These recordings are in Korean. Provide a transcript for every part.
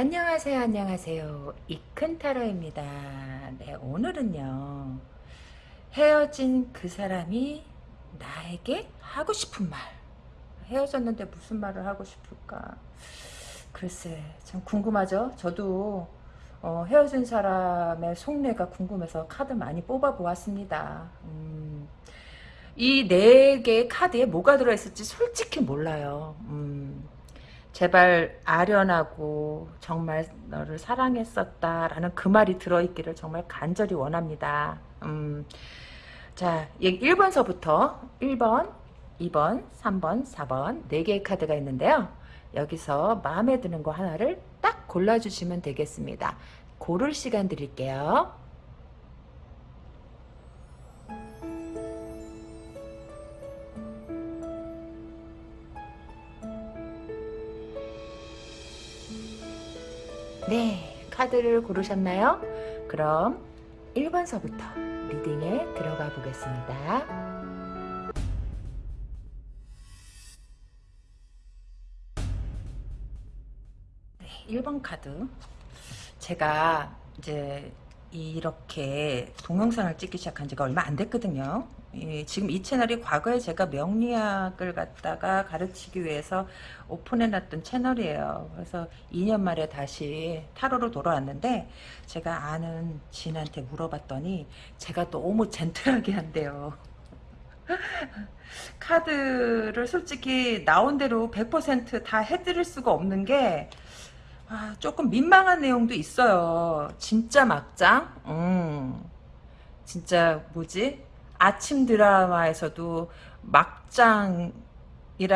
안녕하세요 안녕하세요. 이큰타로입니다. 네 오늘은요 헤어진 그 사람이 나에게 하고 싶은 말 헤어졌는데 무슨 말을 하고 싶을까? 글쎄 참 궁금하죠? 저도 어, 헤어진 사람의 속내가 궁금해서 카드 많이 뽑아 보았습니다. 음, 이네 개의 카드에 뭐가 들어있을지 솔직히 몰라요. 음, 제발 아련하고 정말 너를 사랑했었다라는 그 말이 들어있기를 정말 간절히 원합니다. 음, 자, 1번서부터 1번, 2번, 3번, 4번 4개의 카드가 있는데요. 여기서 마음에 드는 거 하나를 딱 골라주시면 되겠습니다. 고를 시간 드릴게요. 네, 카드를 고르셨나요? 그럼 1번서부터 리딩에 들어가 보겠습니다. 네, 1번 카드. 제가 이제 이렇게 동영상을 찍기 시작한 지가 얼마 안 됐거든요. 예, 지금 이 채널이 과거에 제가 명리학을 갖다가 가르치기 위해서 오픈해놨던 채널이에요. 그래서 2년 만에 다시 타로로 돌아왔는데 제가 아는 지인한테 물어봤더니 제가 너무 젠틀하게 한대요. 카드를 솔직히 나온 대로 100%다 해드릴 수가 없는 게 아, 조금 민망한 내용도 있어요. 진짜 막장? 음, 진짜 뭐지? 아침 드라마에서도 막장이라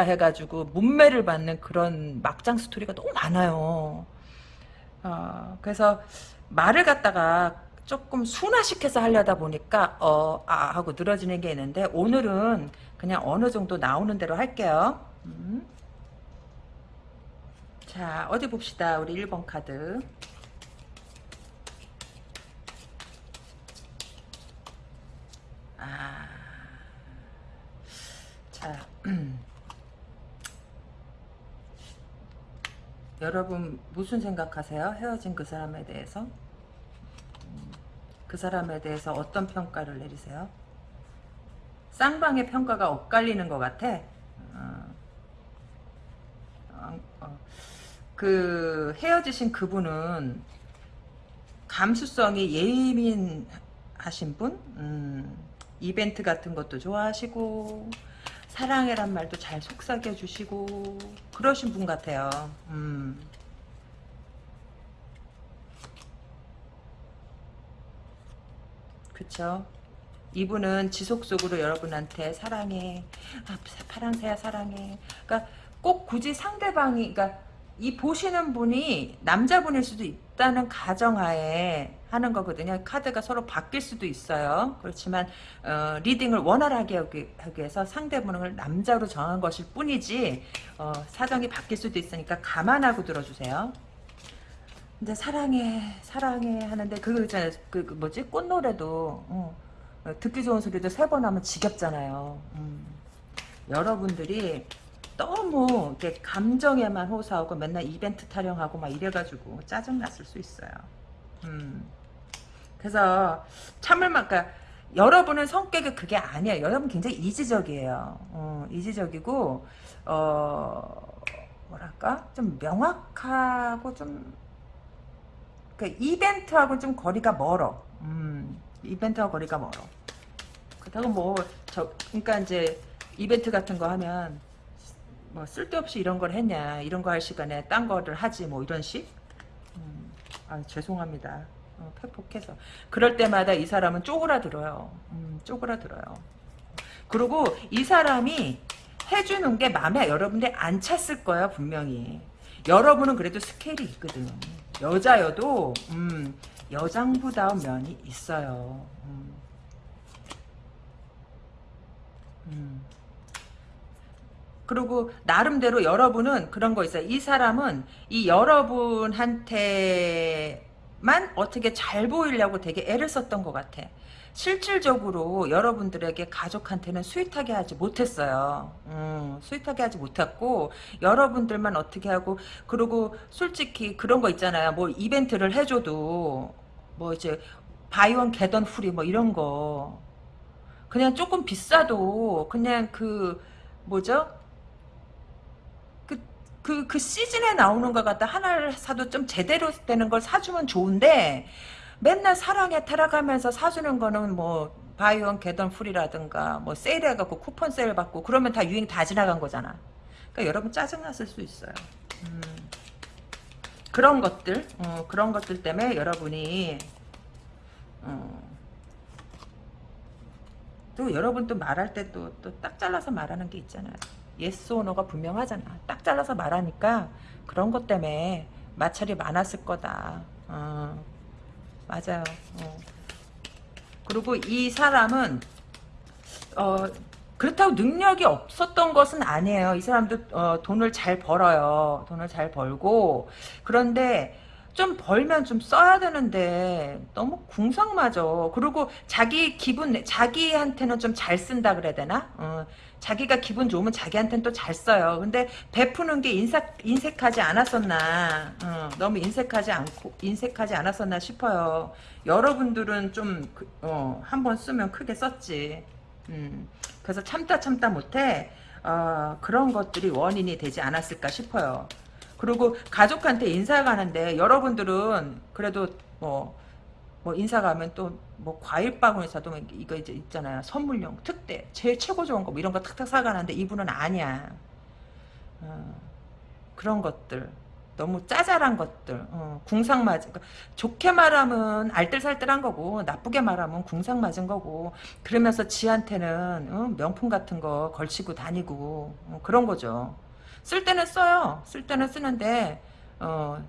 해가지고 문매를 받는 그런 막장 스토리가 너무 많아요. 어, 그래서 말을 갖다가 조금 순화시켜서 하려다 보니까 어, 아 하고 늘어지는 게 있는데 오늘은 그냥 어느 정도 나오는 대로 할게요. 음. 자 어디 봅시다 우리 1번 카드 여러분 무슨 생각하세요? 헤어진 그 사람에 대해서? 음, 그 사람에 대해서 어떤 평가를 내리세요? 쌍방의 평가가 엇갈리는 것 같아. 어, 어, 어. 그 헤어지신 그분은 감수성이 예민하신 분? 음, 이벤트 같은 것도 좋아하시고 사랑해란 말도 잘 속삭여 주시고 그러신 분 같아요. 음. 그쵸? 이분은 지속적으로 여러분한테 사랑해, 아, 파랑새야 사랑해. 그러니까 꼭 굳이 상대방이, 그러니까 이 보시는 분이 남자분일 수도 있다는 가정하에 하는 거거든요. 카드가 서로 바뀔 수도 있어요. 그렇지만 어, 리딩을 원활하게 하기, 위해서 상대분을 남자로 정한 것일 뿐이지 어, 사정이 바뀔 수도 있으니까 감안하고 들어주세요. 근데 사랑해 사랑해 하는데 그거 있잖아요. 그, 그 뭐지 꽃노래도 어, 듣기 좋은 소리도 세 번 하면 지겹잖아요. 음. 여러분들이 너무 이렇게 감정에만 호소하고 맨날 이벤트 타령하고 막 이래가지고 짜증났을 수 있어요. 음. 그래서 참을 만, 그러니까 여러분은 성격이 그게 아니에요. 여러분 굉장히 이지적이에요. 어, 이지적이고, 어, 뭐랄까? 좀 명확하고 좀, 그 이벤트하고 좀 거리가 멀어. 음, 이벤트하고 거리가 멀어. 그렇다고 뭐, 저, 그러니까 이제 이벤트 같은 거 하면, 뭐 쓸데없이 이런 걸 했냐 이런 거 할 시간에 딴 거를 하지 뭐 이런 식 음, 아 죄송합니다 어, 팩폭해서 그럴 때마다 이 사람은 쪼그라들어요 음, 쪼그라들어요 그리고 이 사람이 해주는 게 마음에 여러분들이 안 찼을 거야 분명히 여러분은 그래도 스케일이 있거든 여자여도 음, 여장부다운 면이 있어요 음. 음. 그리고 나름대로 여러분은 그런 거 있어요. 이 사람은 이 여러분한테 만 어떻게 잘 보이려고 되게 애를 썼던 것 같아. 실질적으로 여러분들에게 가족한테는 sweet하게 하지 못했어요. 음, sweet하게 하지 못했고 여러분들만 어떻게 하고 그리고 솔직히 그런 거 있잖아요. 뭐 이벤트를 해줘도 뭐 이제 buy one get one free 뭐 이런 거 그냥 조금 비싸도 그냥 그 뭐죠? 그, 그, 그 시즌에 나오는 것 같다. 하나를 사도 좀 제대로 되는 걸 사주면 좋은데, 맨날 사랑에 타락하면서 사주는 거는 뭐, 바이온 개던 풀이라든가, 뭐, 세일해갖고 쿠폰 세일 받고, 그러면 다 유행 다 지나간 거잖아. 그러니까 여러분 짜증났을 수 있어요. 음, 그런 것들, 어, 그런 것들 때문에 여러분이, 어, 또 여러분 또 말할 때 또 또 딱 잘라서 말하는 게 있잖아요. yes or no가 분명하잖아. 딱 잘라서 말하니까 그런 것 때문에 마찰이 많았을 거다. 어, 맞아요. 어. 그리고 이 사람은 어, 그렇다고 능력이 없었던 것은 아니에요. 이 사람도 어, 돈을 잘 벌어요. 돈을 잘 벌고 그런데 좀 벌면 좀 써야 되는데 너무 궁상맞어. 그리고 자기 기분 자기한테는 좀 잘 쓴다 그래야 되나? 어, 자기가 기분 좋으면 자기한테는 또 잘 써요. 근데 베푸는 게 인색, 인색하지 않았었나? 어, 너무 인색하지 않고 인색하지 않았었나 싶어요. 여러분들은 좀 그, 어, 한번 쓰면 크게 썼지. 음, 그래서 참다 참다 못해 어, 그런 것들이 원인이 되지 않았을까 싶어요. 그리고 가족한테 인사 가는데 여러분들은 그래도 뭐, 뭐 인사 가면 또 뭐 과일빵을 사도 뭐 이거 이제 있잖아요. 선물용 특대 제일 최고 좋은 거 뭐 이런 거 탁탁 사가는데 이분은 아니야. 어, 그런 것들 너무 짜잘한 것들 어, 궁상 맞은 그러니까 좋게 말하면 알뜰살뜰한 거고 나쁘게 말하면 궁상 맞은 거고 그러면서 지한테는 어, 명품 같은 거 걸치고 다니고 어, 그런 거죠. 쓸 때는 써요. 쓸 때는 쓰는데 어,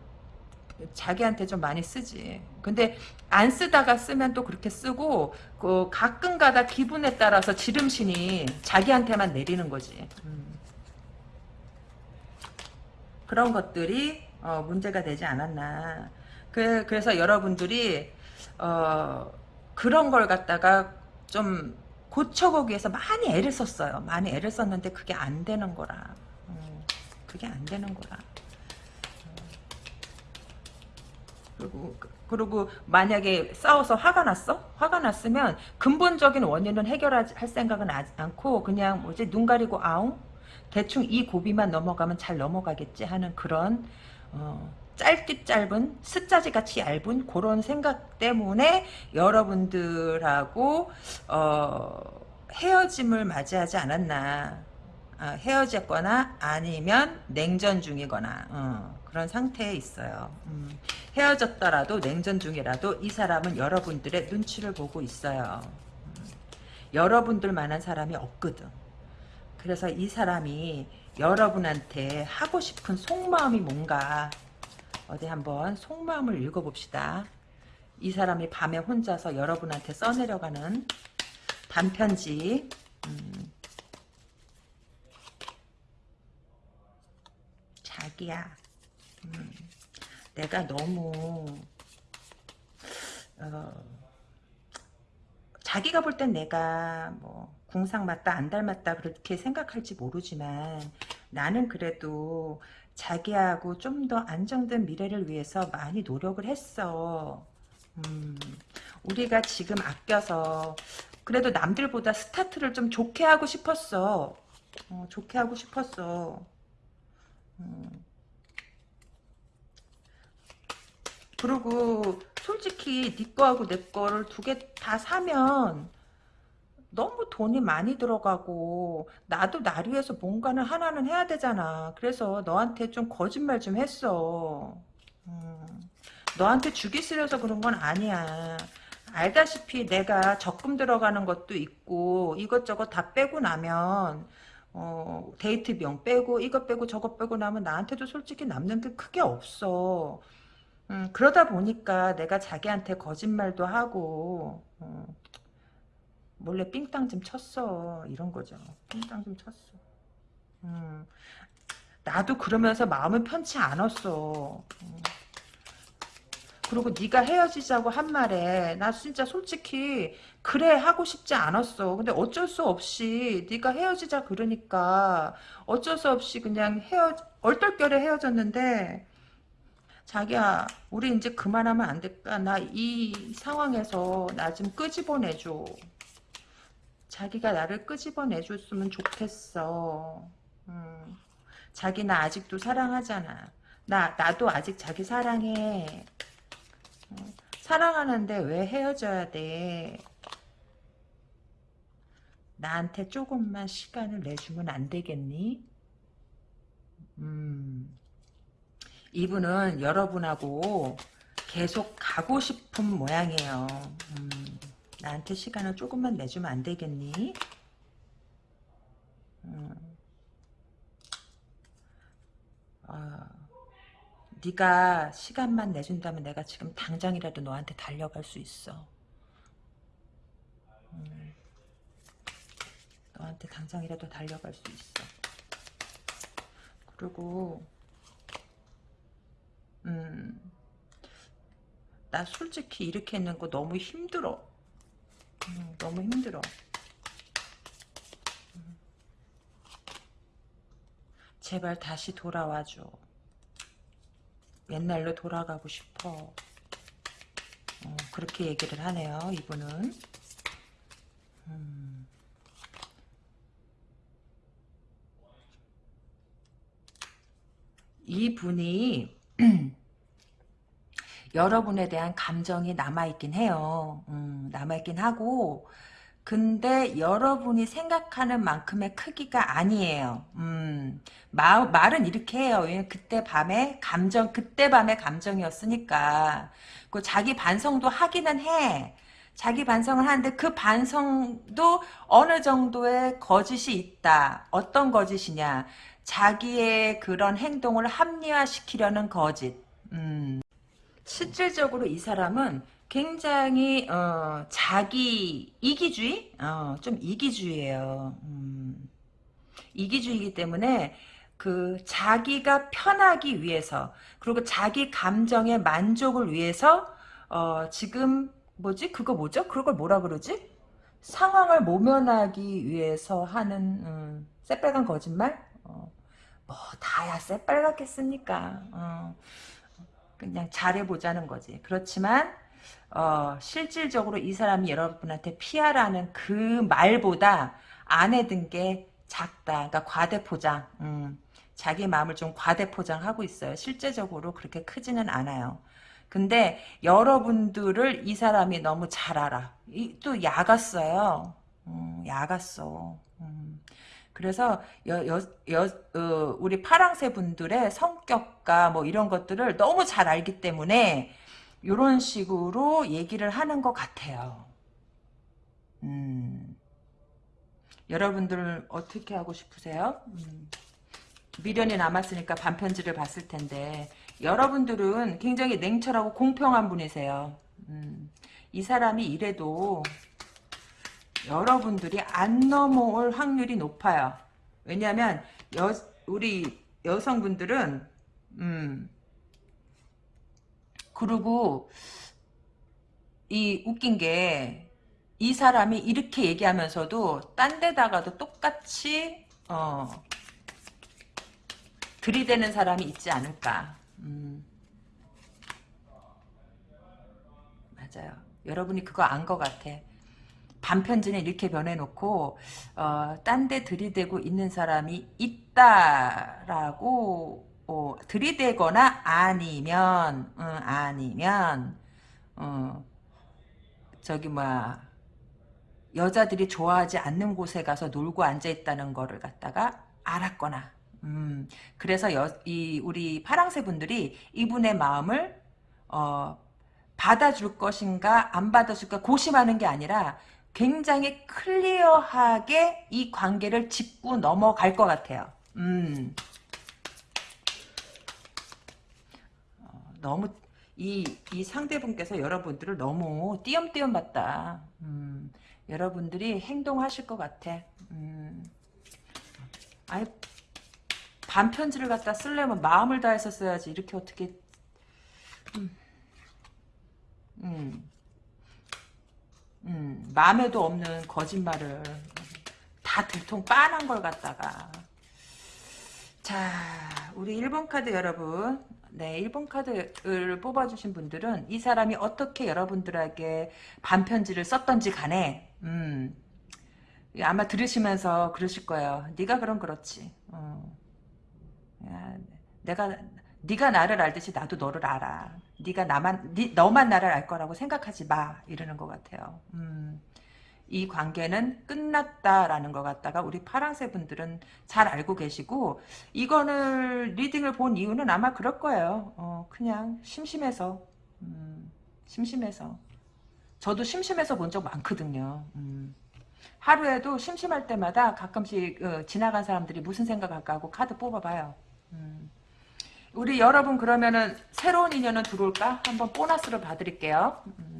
자기한테 좀 많이 쓰지. 근데 안 쓰다가 쓰면 또 그렇게 쓰고 그 가끔가다 기분에 따라서 지름신이 자기한테만 내리는 거지. 음. 그런 것들이 어, 문제가 되지 않았나. 그, 그래서 여러분들이 어, 그런 걸 갖다가 좀 고쳐보기 위해서 많이 애를 썼어요. 많이 애를 썼는데 그게 안 되는 거라. 그게 안 되는 거라. 그리고 그리고 만약에 싸워서 화가 났어? 화가 났으면 근본적인 원인은 해결할 생각은 않고 그냥 뭐지 눈 가리고 아웅 대충 이 고비만 넘어가면 잘 넘어가겠지 하는 그런 어, 짧디 짧은 숫자지 같이 얇은 그런 생각 때문에 여러분들하고 어, 헤어짐을 맞이하지 않았나 어, 헤어졌거나 아니면 냉전 중이거나 어, 그런 상태에 있어요. 음, 헤어졌더라도 냉전 중이라도 이 사람은 여러분들의 눈치를 보고 있어요. 음, 여러분들만한 사람이 없거든. 그래서 이 사람이 여러분한테 하고 싶은 속마음이 뭔가 어디 한번 속마음을 읽어봅시다. 이 사람이 밤에 혼자서 여러분한테 써내려가는 단편지 음, 자기야. 음, 내가 너무 어, 자기가 볼 땐 내가 뭐 궁상 맞다 안 닮았다 그렇게 생각할지 모르지만 나는 그래도 자기하고 좀 더 안정된 미래를 위해서 많이 노력을 했어. 음, 우리가 지금 아껴서 그래도 남들보다 스타트를 좀 좋게 하고 싶었어. 어, 좋게 하고 싶었어. 음. 그리고 솔직히 네 거하고 내 거를 두 개 다 사면 너무 돈이 많이 들어가고 나도 나를 위해서 뭔가는 하나는 해야 되잖아. 그래서 너한테 좀 거짓말 좀 했어. 음, 너한테 주기 싫어서 그런 건 아니야. 알다시피 내가 적금 들어가는 것도 있고 이것저것 다 빼고 나면 어, 데이트 비용 빼고 이것 빼고 저것 빼고 나면 나한테도 솔직히 남는 게 크게 없어. 음, 그러다 보니까 내가 자기한테 거짓말도 하고 어, 몰래 삥땅 좀 쳤어. 이런 거죠. 삥땅 좀 쳤어. 음, 나도 그러면서 마음은 편치 않았어. 음. 그리고 네가 헤어지자고 한 말에 나 진짜 솔직히 그래 하고 싶지 않았어. 근데 어쩔 수 없이 네가 헤어지자 그러니까 어쩔 수 없이 그냥 헤어 얼떨결에 헤어졌는데 자기야 우리 이제 그만하면 안 될까? 나 이 상황에서 나 좀 끄집어내줘. 자기가 나를 끄집어내줬으면 좋겠어. 음. 자기 나 아직도 사랑하잖아. 나 나도 아직 자기 사랑해. 어, 사랑하는데 왜 헤어져야 돼? 나한테 조금만 시간을 내주면 안 되겠니? 음. 이분은 여러분하고 계속 가고 싶은 모양이에요. 음, 나한테 시간을 조금만 내주면 안 되겠니? 음, 어, 네가 시간만 내준다면 내가 지금 당장이라도 너한테 달려갈 수 있어. 음, 너한테 당장이라도 달려갈 수 있어. 그리고 음, 나 솔직히 이렇게 있는 거 너무 힘들어. 음, 너무 힘들어. 음. 제발 다시 돌아와줘. 옛날로 돌아가고 싶어. 어, 그렇게 얘기를 하네요, 이분은. 음. 이분이 여러분에 대한 감정이 남아있긴 해요. 음, 남아있긴 하고 근데 여러분이 생각하는 만큼의 크기가 아니에요. 음, 마, 말은 이렇게 해요. 그때 밤에 감정, 그때 밤에 감정이었으니까. 그 자기 반성도 하기는 해. 자기 반성을 하는데 그 반성도 어느 정도의 거짓이 있다. 어떤 거짓이냐. 자기의 그런 행동을 합리화시키려는 거짓. 음. 실질적으로 이 사람은 굉장히 어, 자기 이기주의, 어, 좀 이기주의예요. 음, 이기주의이기 때문에 그 자기가 편하기 위해서 그리고 자기 감정의 만족을 위해서 어, 지금 뭐지 그거 뭐죠? 그걸 뭐라 그러지? 상황을 모면하기 위해서 하는 음, 새빨간 거짓말? 어, 뭐 다야 새빨갛겠습니까? 어. 그냥 잘해보자는 거지. 그렇지만 어, 실질적으로 이 사람이 여러분한테 피하라는 그 말보다 안에 든 게 작다. 그러니까 과대포장. 음, 자기 마음을 좀 과대포장하고 있어요. 실제적으로 그렇게 크지는 않아요. 근데 여러분들을 이 사람이 너무 잘 알아. 이, 또 야갔어요. 음, 야갔어. 음. 그래서 여, 여, 여, 어, 우리 파랑새 분들의 성격과 뭐 이런 것들을 너무 잘 알기 때문에 이런 식으로 얘기를 하는 것 같아요. 음. 여러분들 어떻게 하고 싶으세요? 음. 미련이 남았으니까 반편지를 봤을 텐데 여러분들은 굉장히 냉철하고 공평한 분이세요. 음. 이 사람이 이래도 여러분들이 안 넘어올 확률이 높아요. 왜냐하면 여, 우리 여성분들은 음 그리고 이 웃긴 게 이 사람이 이렇게 얘기하면서도 딴 데다가도 똑같이 어 들이대는 사람이 있지 않을까. 음. 맞아요. 여러분이 그거 안 것 같아. 반편지는 이렇게 변해놓고 어, 딴 데 들이대고 있는 사람이 있다라고 어, 들이대거나 아니면 음, 아니면 어, 저기 뭐야 여자들이 좋아하지 않는 곳에 가서 놀고 앉아 있다는 거를 갖다가 알았거나 음, 그래서 여, 이 우리 파랑새 분들이 이분의 마음을 어, 받아줄 것인가 안 받아줄까 고심하는 게 아니라 굉장히 클리어하게 이 관계를 짚고 넘어갈 것 같아요. 음. 너무 이, 이 상대분께서 여러분들을 너무 띄엄띄엄 봤다. 음. 여러분들이 행동하실 것 같아. 음. 아이 반편지를 갖다 쓰려면 마음을 다해서 써야지. 이렇게 어떻게 음. 음. 음, 마음에도 없는 거짓말을 다 들통 빠난 걸 갖다가 자 우리 1번 카드 여러분 네 1번 카드를 뽑아주신 분들은 이 사람이 어떻게 여러분들에게 반편지를 썼던지 간에 음, 아마 들으시면서 그러실 거예요 네가 그럼 그렇지 어. 야, 내가 네가 나를 알듯이 나도 너를 알아. 네가 나만 네, 너만 나를 알 거라고 생각하지 마 이러는 것 같아요. 음, 이 관계는 끝났다라는 것 같다가 우리 파랑새 분들은 잘 알고 계시고 이거는 리딩을 본 이유는 아마 그럴 거예요. 어, 그냥 심심해서 음, 심심해서 저도 심심해서 본 적 많거든요. 음. 하루에도 심심할 때마다 가끔씩 어, 지나간 사람들이 무슨 생각할까 하고 카드 뽑아봐요. 음. 우리 여러분 그러면은 새로운 인연은 들어올까? 한번 보너스를 봐드릴게요. 음.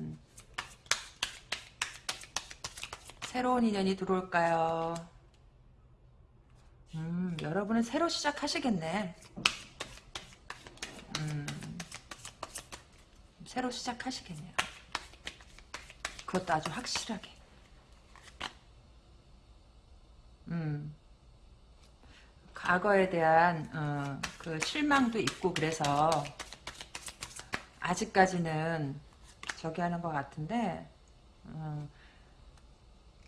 새로운 인연이 들어올까요? 음, 여러분은 새로 시작하시겠네. 음, 새로 시작하시겠네요. 그것도 아주 확실하게. 음. 과거에 대한 어, 그 실망도 있고 그래서 아직까지는 저기 하는 것 같은데 어,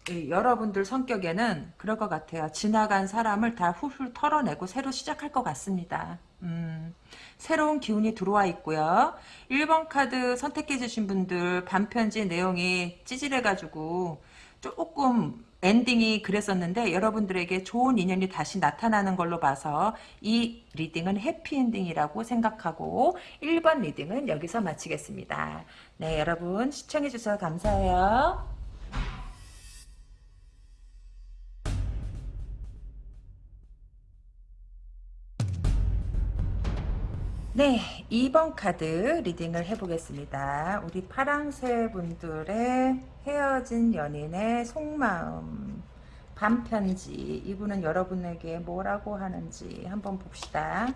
여러분들 성격에는 그럴 것 같아요. 지나간 사람을 다 훌훌 털어내고 새로 시작할 것 같습니다. 음, 새로운 기운이 들어와 있고요. 1번 카드 선택해 주신 분들 반편지 내용이 찌질해가지고 조금 엔딩이 그랬었는데 여러분들에게 좋은 인연이 다시 나타나는 걸로 봐서 이 reading은 해피엔딩이라고 생각하고 1번 reading은 여기서 마치겠습니다. 네 여러분 시청해주셔서 감사해요. 네, 2번 카드 리딩을 해보겠습니다. 우리 파랑새 분들의 헤어진 연인의 속마음, 반편지, 이분은 여러분에게 뭐라고 하는지 한번 봅시다.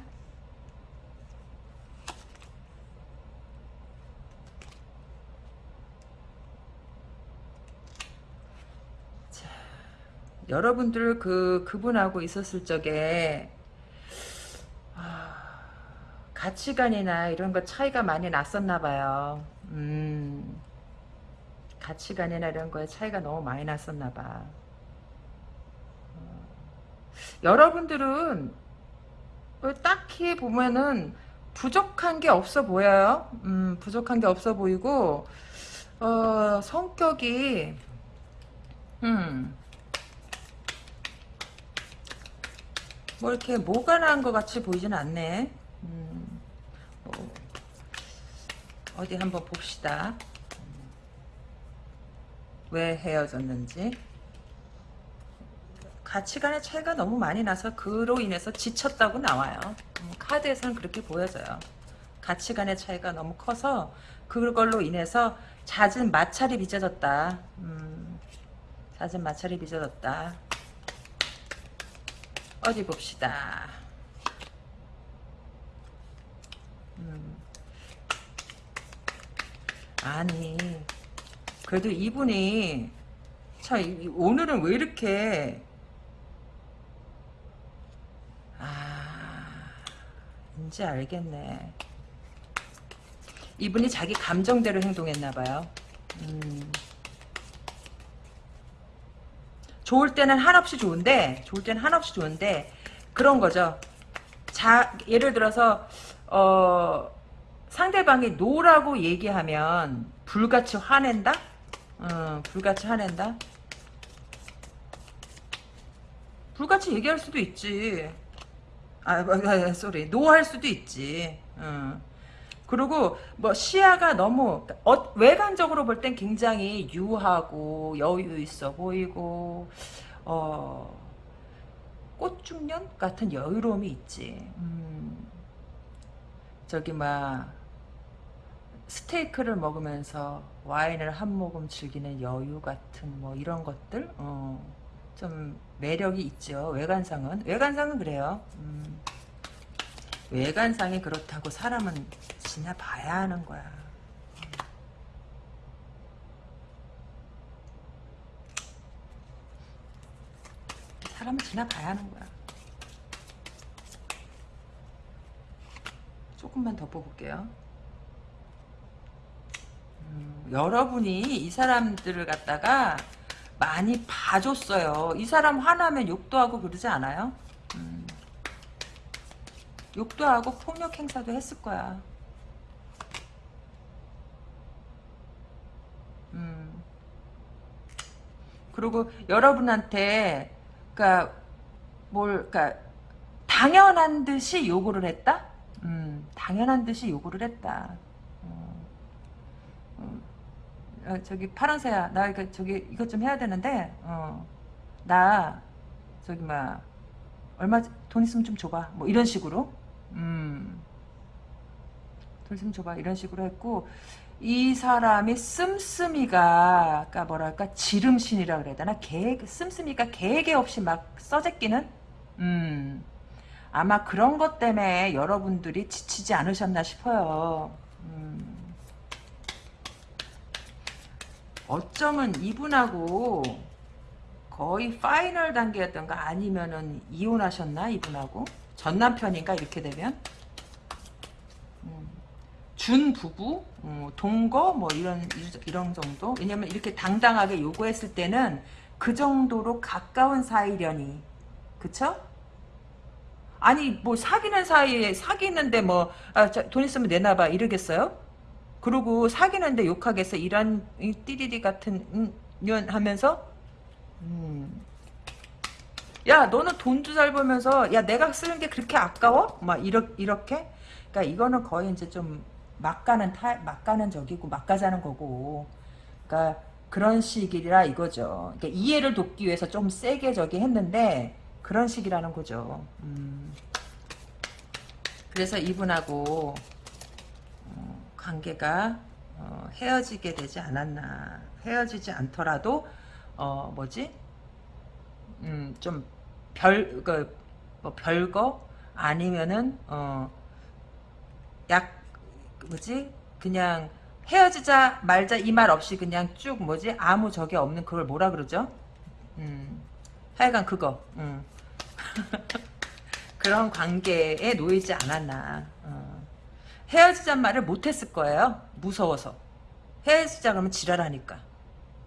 자, 여러분들 그, 그분하고 있었을 적에, 아, 가치관이나 이런 거 차이가 많이 났었나 봐요. 음, 가치관이나 이런 거에 차이가 너무 많이 났었나 봐. 어, 여러분들은 뭐 딱히 보면은 부족한 게 없어 보여요. 음, 부족한 게 없어 보이고 어, 성격이 음, 뭐 이렇게 뭐가 나은 것 같이 보이진 않네. 음, 뭐 어디 한번 봅시다. 왜 헤어졌는지. 가치관의 차이가 너무 많이 나서 그로 인해서 지쳤다고 나와요. 음, 카드에서는 그렇게 보여져요. 가치관의 차이가 너무 커서 그걸로 인해서 잦은 마찰이 빚어졌다. 음, 잦은 마찰이 빚어졌다. 어디 봅시다. 음. 아니 그래도 이분이 참 오늘은 왜 이렇게 아 이제 알겠네 이분이 자기 감정대로 행동했나봐요 음. 좋을 때는 한없이 좋은데 좋을 때는 한없이 좋은데 그런 거죠 자 예를 들어서 어 상대방이 노라고 얘기하면 불같이 화낸다? 어, 불같이 화낸다? 불같이 얘기할 수도 있지. 아, 아, 아 sorry. 노할 수도 있지. 어. 그리고 뭐 시야가 너무 어, 외관적으로 볼 땐 굉장히 유하고 여유 있어 보이고 어, 꽃중년 같은 여유로움이 있지. 음. 저기 막 스테이크를 먹으면서 와인을 한 모금 즐기는 여유 같은 뭐 이런 것들 어, 좀 매력이 있죠. 외관상은 외관상은 그래요. 음, 외관상이 그렇다고 사람은 지나봐야 하는 거야. 사람은 지나봐야 하는 거야. 조금만 더 뽑을게요. 음, 여러분이 이 사람들을 갖다가 많이 봐줬어요. 이 사람 화나면 욕도 하고 그러지 않아요? 음, 욕도 하고 폭력 행사도 했을 거야. 음. 그리고 여러분한테 그러니까 뭘 그러니까 당연한 듯이 요구를 했다. 음, 당연한 듯이 요구를 했다. 어, 어, 어, 저기 파랑새야, 나 이거 저기 이것 좀 해야 되는데, 어, 나 저기 막 얼마 돈 있으면 좀 줘봐. 뭐 이런 식으로, 음, 돈 있으면 줘봐. 이런 식으로 했고 이 사람이 씀씀이가 그러니까 뭐랄까 지름신이라 그래야 되나? 계획 씀씀이가 계획에 없이 막 써제끼는? 음 아마 그런 것 때문에 여러분들이 지치지 않으셨나 싶어요 음. 어쩌면 이분하고 거의 파이널 단계였던가 아니면은 이혼하셨나 이분하고 전 남편인가 이렇게 되면 준 부부, 어, 동거 뭐 이런 이런 정도. 왜냐면 이렇게 당당하게 요구했을 때는 그 정도로 가까운 사이려니, 그쵸? 아니 뭐 사귀는 사이에 사귀는데 뭐돈 아, 있으면 내놔봐 이러겠어요? 그리고 사귀는데 욕하겠어 이런 띠리리 같은 년 하면서 음. 야 너는 돈도 잘 벌면서 야 내가 쓰는 게 그렇게 아까워? 막 이렇, 이렇게 그러니까 이거는 거의 이제 좀 막가는 타, 막가는 적이고 막가자는 거고 그러니까 그런 식이라 이거죠. 그러니까 이해를 돕기 위해서 좀 세게 저기 했는데 그런 식이라는 거죠. 음. 그래서 이분하고 어, 관계가 어, 헤어지게 되지 않았나. 헤어지지 않더라도 어 뭐지? 음, 좀 별, 그, 뭐 별거? 아니면은, 어, 약, 뭐지 그냥 헤어지자 말자 이 말 없이 그냥 쭉 뭐지 아무 적이 없는 그걸 뭐라 그러죠? 음, 하여간 그거 음. 그런 관계에 놓이지 않았나 어. 헤어지자 말을 못했을 거예요 무서워서 헤어지자 그러면 지랄하니까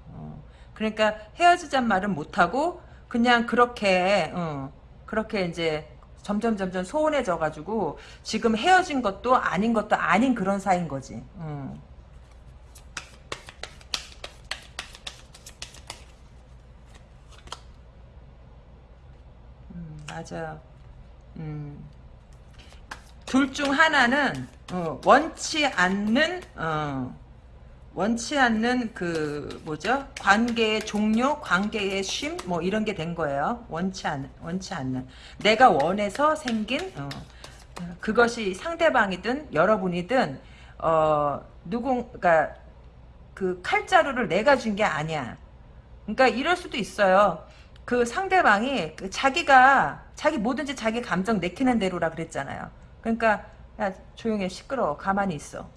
어. 그러니까 헤어지자 말은 못하고 그냥 그렇게 어, 그렇게 이제 점점 점점 소원해져 가지고 지금 헤어진 것도 아닌 것도 아닌 그런 사이인 거지. 음. 맞아요. 음. 둘 중 하나는 어, 원치 않는 어, 원치 않는 그 뭐죠? 관계의 종료 관계의 쉼 뭐 이런 게 된 거예요. 원치 않 원치 않는. 내가 원해서 생긴 어, 그것이 상대방이든 여러분이든 어 누군 그러니까 그 칼자루를 내가 준 게 아니야. 그러니까 이럴 수도 있어요 그 상대방이 그 자기가 자기 뭐든지 자기 감정 내키는 대로라 그랬잖아요 그러니까 야 조용해 시끄러워 가만히 있어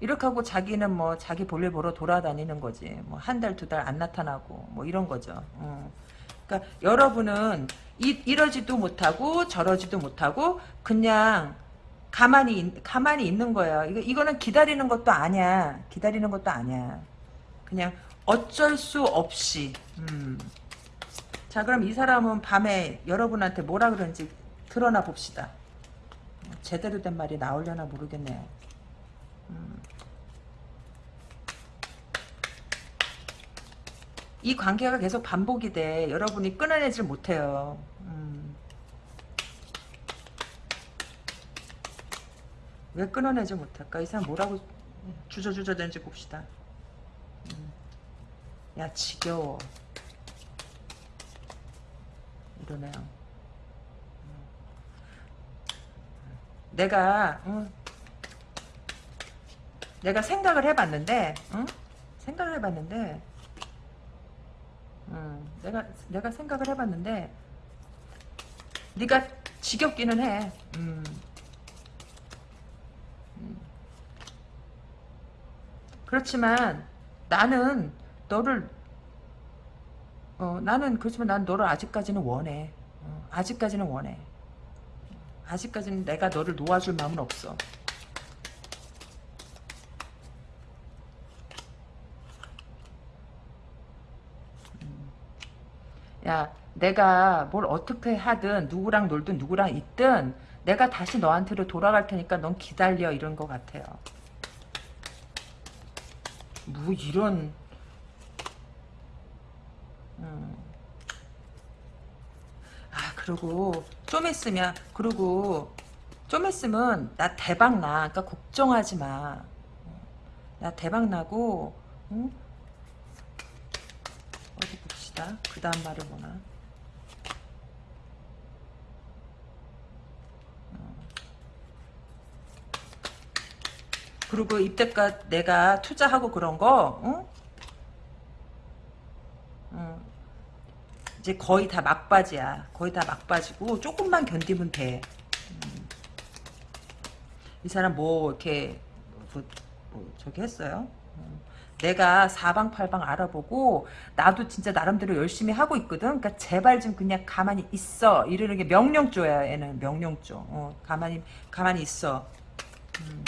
이렇게 하고 자기는 뭐 자기 볼일 보러 돌아다니는 거지. 뭐 한 달 두 달 안 나타나고 뭐 이런 거죠. 어. 그러니까 여러분은 이, 이러지도 못하고 저러지도 못하고 그냥 가만히 가만히 있는 거예요. 이거 이거는 기다리는 것도 아니야. 기다리는 것도 아니야. 그냥 어쩔 수 없이. 음. 자 그럼 이 사람은 밤에 여러분한테 뭐라 그런지 드러나 봅시다. 제대로 된 말이 나오려나 모르겠네요. 음. 이 관계가 계속 반복이 돼. 여러분이 끊어내질 못해요. 음. 왜 끊어내지 못할까? 이 사람 뭐라고 주저주저 되는지 봅시다. 음. 야 지겨워. 이러네요. 음. 내가 응? 내가 생각을 해봤는데 응? 생각을 해봤는데 음, 내가 내가 생각을 해봤는데 네가 지겹기는 해. 음. 음. 그렇지만 나는 너를 어, 나는 그렇지만 난 너를 아직까지는 원해. 어, 아직까지는 원해. 아직까지는 내가 너를 놓아줄 마음은 없어. 음. 야, 내가 뭘 어떻게 하든 누구랑 놀든 누구랑 있든 내가 다시 너한테로 돌아갈 테니까 넌 기다려 이런 것 같아요. 뭐 이런 음. 아 그리고 좀 있으면 그리고 좀 있으면 나 대박 나 그러니까 걱정하지 마 나 대박 나고 응? 어디 봅시다 그 다음 말이 뭐나 어. 그리고 이때까지 내가 투자하고 그런 거, 응? 응. 이제 거의 다 막바지야. 거의 다 막바지고 조금만 견디면 돼. 음. 이 사람 뭐 이렇게 뭐, 뭐 저기 했어요? 음. 내가 사방팔방 알아보고 나도 진짜 나름대로 열심히 하고 있거든. 그러니까 제발 좀 그냥 가만히 있어. 이러는 게 명령조야. 얘는 명령조. 어, 가만히 가만히 있어. 음.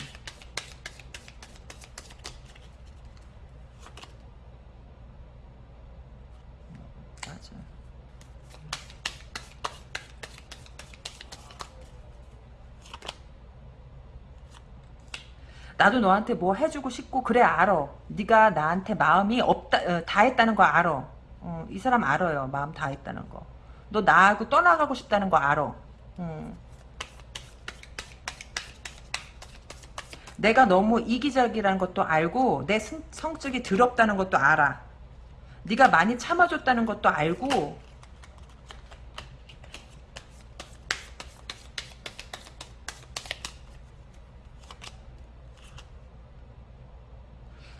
맞아. 나도 너한테 뭐 해주고 싶고 그래 알아. 네가 나한테 마음이 없다 어, 다 했다는 거 알아. 어, 이 사람 알아요. 마음 다 했다는 거. 너 나하고 떠나가고 싶다는 거 알아. 음. 내가 너무 이기적이라는 것도 알고 내 성, 성격이 더럽다는 것도 알아. 네가 많이 참아줬다는 것도 알고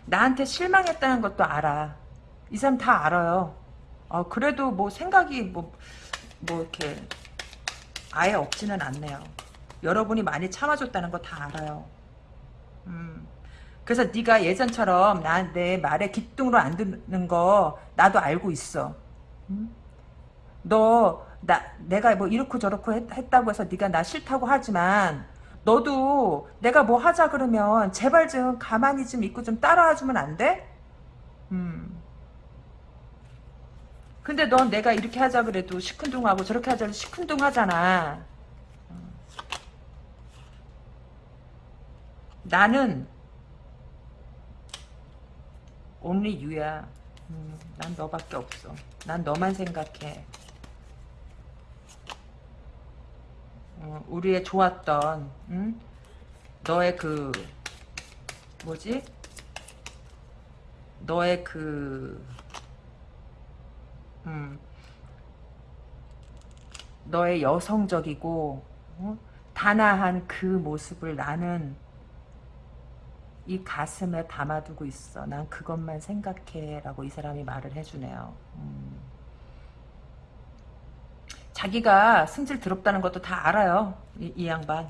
나한테 실망했다는 것도 알아. 이 사람 다 알아요. 어, 그래도 뭐 생각이 뭐, 뭐 이렇게 아예 없지는 않네요. 여러분이 많이 참아줬다는 거 다 알아요. 음. 그래서 네가 예전처럼 나내 말에 기뚱으로 안 듣는 거 나도 알고 있어. 음? 너 나 내가 뭐 이렇고 저렇고 했, 다고 해서 네가 나 싫다고 하지만 너도 내가 뭐 하자 그러면 제발 좀 가만히 좀 있고 좀 따라와 주면 안 돼? 음. 근데 넌 내가 이렇게 하자 그래도 시큰둥하고 저렇게 하자 그래도 시큰둥하잖아. 음. 나는 only you야. 음, 난 너밖에 없어. 난 너만 생각해. 어, 우리의 좋았던 음? 너의 그 뭐지? 너의 그 음, 너의 여성적이고 어? 단아한 그 모습을 나는 이 가슴에 담아두고 있어. 난 그것만 생각해. 라고 이 사람이 말을 해주네요. 음. 자기가 승질 더럽다는 것도 다 알아요. 이, 이 양반.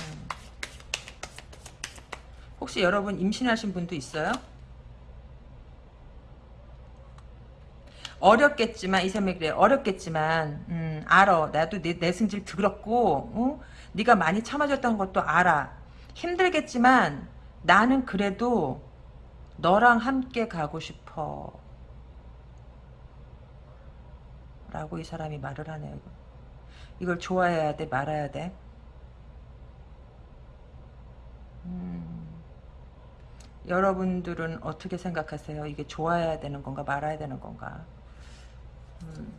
음. 혹시 여러분 임신하신 분도 있어요? 어렵겠지만 이 사람이 그래 어렵겠지만 음, 알아 나도 내, 내 승질 더럽고 어? 네가 많이 참아줬다는 것도 알아 힘들겠지만 나는 그래도 너랑 함께 가고 싶어 라고 이 사람이 말을 하네요. 이걸 좋아해야 돼 말아야 돼? 음, 여러분들은 어떻게 생각하세요? 이게 좋아해야 되는 건가 말아야 되는 건가? 음.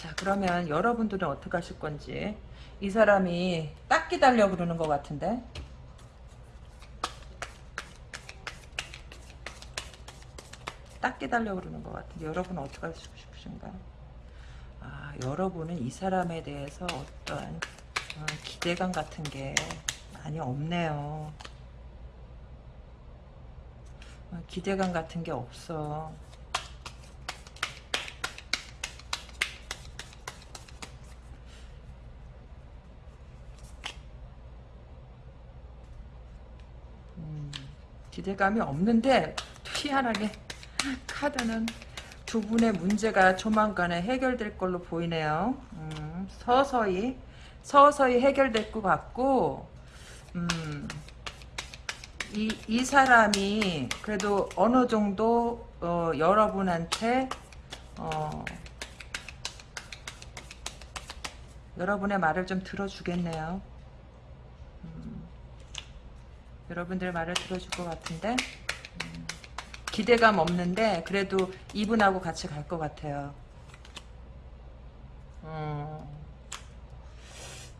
자 그러면 여러분들은 어떻게 하실 건지 이 사람이 딱 기다려 그러는 것 같은데 딱 기다려 그러는 것 같은데 여러분은 어떻게 하시고 싶으신가 아 여러분은 이 사람에 대해서 어떤 어, 기대감 같은 게 많이 없네요. 어, 기대감 같은 게 없어. 기대감이 없는데 희한하게 카드는 두 분의 문제가 조만간에 해결될 걸로 보이네요. 음, 서서히 서서히 해결될 것 같고 음, 이, 이 사람이 그래도 어느 정도 어, 여러분한테 어, 여러분의 말을 좀 들어주겠네요. 음, 여러분들 말을 들어줄 것 같은데 음, 기대감 없는데 그래도 이분하고 같이 갈 것 같아요. 어,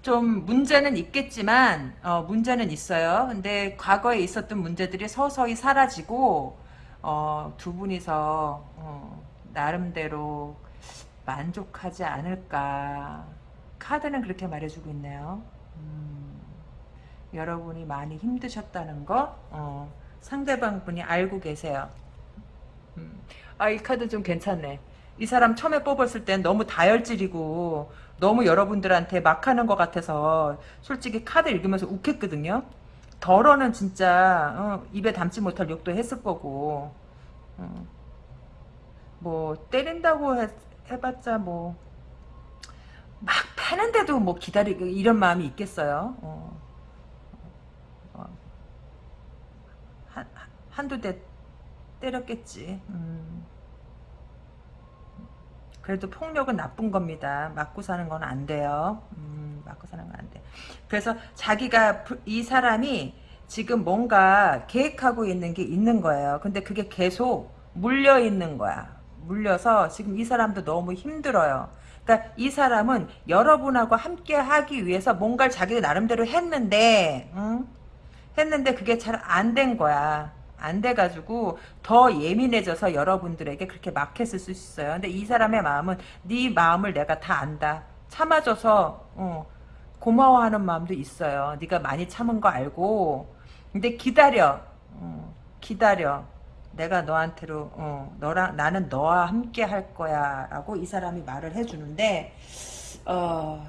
좀 문제는 있겠지만 어, 문제는 있어요. 근데 과거에 있었던 문제들이 서서히 사라지고 어, 두 분이서 어, 나름대로 만족하지 않을까. 카드는 그렇게 말해주고 있네요. 음, 여러분이 많이 힘드셨다는 거 어, 상대방 분이 알고 계세요. 음, 아 이 카드 좀 괜찮네. 이 사람 처음에 뽑았을 땐 너무 다혈질이고 너무 여러분들한테 막 하는 것 같아서 솔직히 카드 읽으면서 욱했거든요. 덜어는 진짜 어, 입에 담지 못할 욕도 했을 거고 어, 뭐 때린다고 해, 해봤자 뭐 막 패는데도 뭐 기다리고 이런 마음이 있겠어요. 어, 어, 한, 한두 대 때렸겠지. 음. 그래도 폭력은 나쁜 겁니다. 맞고 사는 건 안 돼요. 음, 맞고 사는 건 안 돼. 그래서 자기가 이 사람이 지금 뭔가 계획하고 있는 게 있는 거예요. 근데 그게 계속 물려 있는 거야. 물려서 지금 이 사람도 너무 힘들어요. 그러니까 이 사람은 여러분하고 함께 하기 위해서 뭔가를 자기가 나름대로 했는데, 응? 했는데 그게 잘 안 된 거야. 안 돼가지고 더 예민해져서 여러분들에게 그렇게 막 했을 수 있어요. 근데 이 사람의 마음은 네 마음을 내가 다 안다. 참아줘서 어, 고마워하는 마음도 있어요. 네가 많이 참은 거 알고 근데 기다려. 어, 기다려. 내가 너한테로 어, 너랑 나는 너와 함께 할 거야라고 이 사람이 말을 해주는데 어,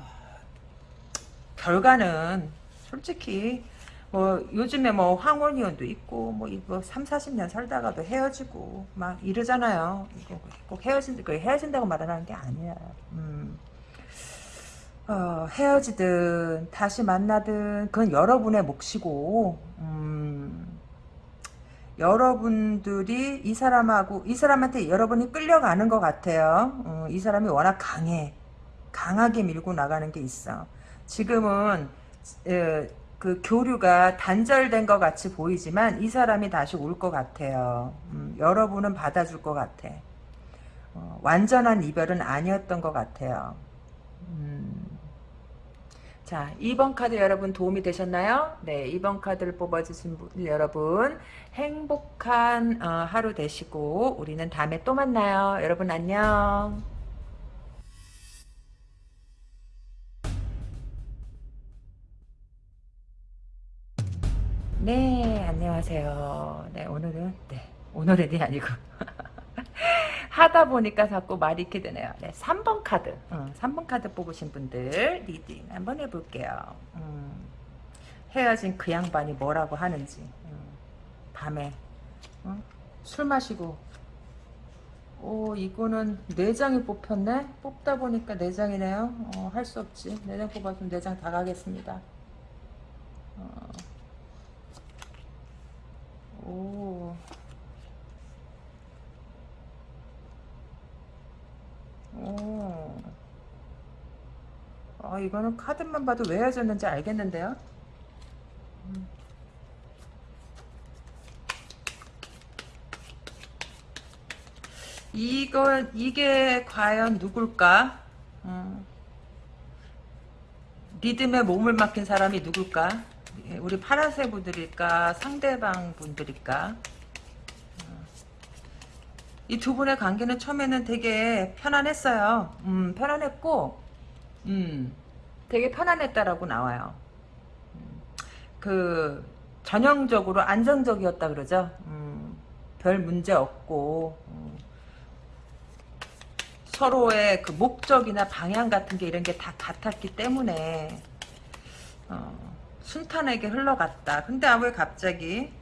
결과는 솔직히 뭐 요즘에 뭐 황혼이혼도 있고 뭐 이거 3, 40년 살다가도 헤어지고 막 이러잖아요. 이거 꼭 헤어진 그 헤어진다고 말하는 게 아니야. 음. 어, 헤어지든 다시 만나든 그건 여러분의 몫이고 음. 여러분들이 이 사람하고 이 사람한테 여러분이 끌려가는 것 같아요. 어, 이 사람이 워낙 강해. 강하게 밀고 나가는 게 있어. 지금은 에, 그 교류가 단절된 것 같이 보이지만 이 사람이 다시 올 것 같아요. 음, 여러분은 받아줄 것 같아. 어, 완전한 이별은 아니었던 것 같아요. 음. 자, 2번 카드 여러분 도움이 되셨나요? 네, 2번 카드를 뽑아주신 분, 여러분 행복한 어, 하루 되시고 우리는 다음에 또 만나요. 여러분 안녕. 네, 안녕하세요. 네, 오늘은, 네, 오늘은이 아니고. 하다 보니까 자꾸 말이 이렇게 되네요. 네, 3번 카드. 음, 3번 카드 뽑으신 분들 reading 한번 해볼게요. 음, 헤어진 그 양반이 뭐라고 하는지. 음, 밤에 어? 술 마시고 오 이거는 네 장이 뽑혔네? 뽑다 보니까 네 장이네요. 어, 할 수 없지. 네 장 뽑았으면 네 장 다 가겠습니다. 어. 오. 오. 아, 이거는 카드만 봐도 왜 헤어졌는지 알겠는데요? 음. 이거, 이게 과연 누굴까? 음. 리듬에 몸을 맡긴 사람이 누굴까? 예, 우리 파란색 분들일까 상대방 분들일까? 어. 이두 분의 관계는 처음에는 되게 편안했어요. 음, 편안했고 음, 되게 편안했다라고 나와요. 음, 그 전형적으로 안정적이었다 그러죠? 음, 별 문제 없고 음, 서로의 그 목적이나 방향 같은 게 이런 게 다 같았기 때문에 어, 순탄하게 흘러갔다. 근데 아, 왜 갑자기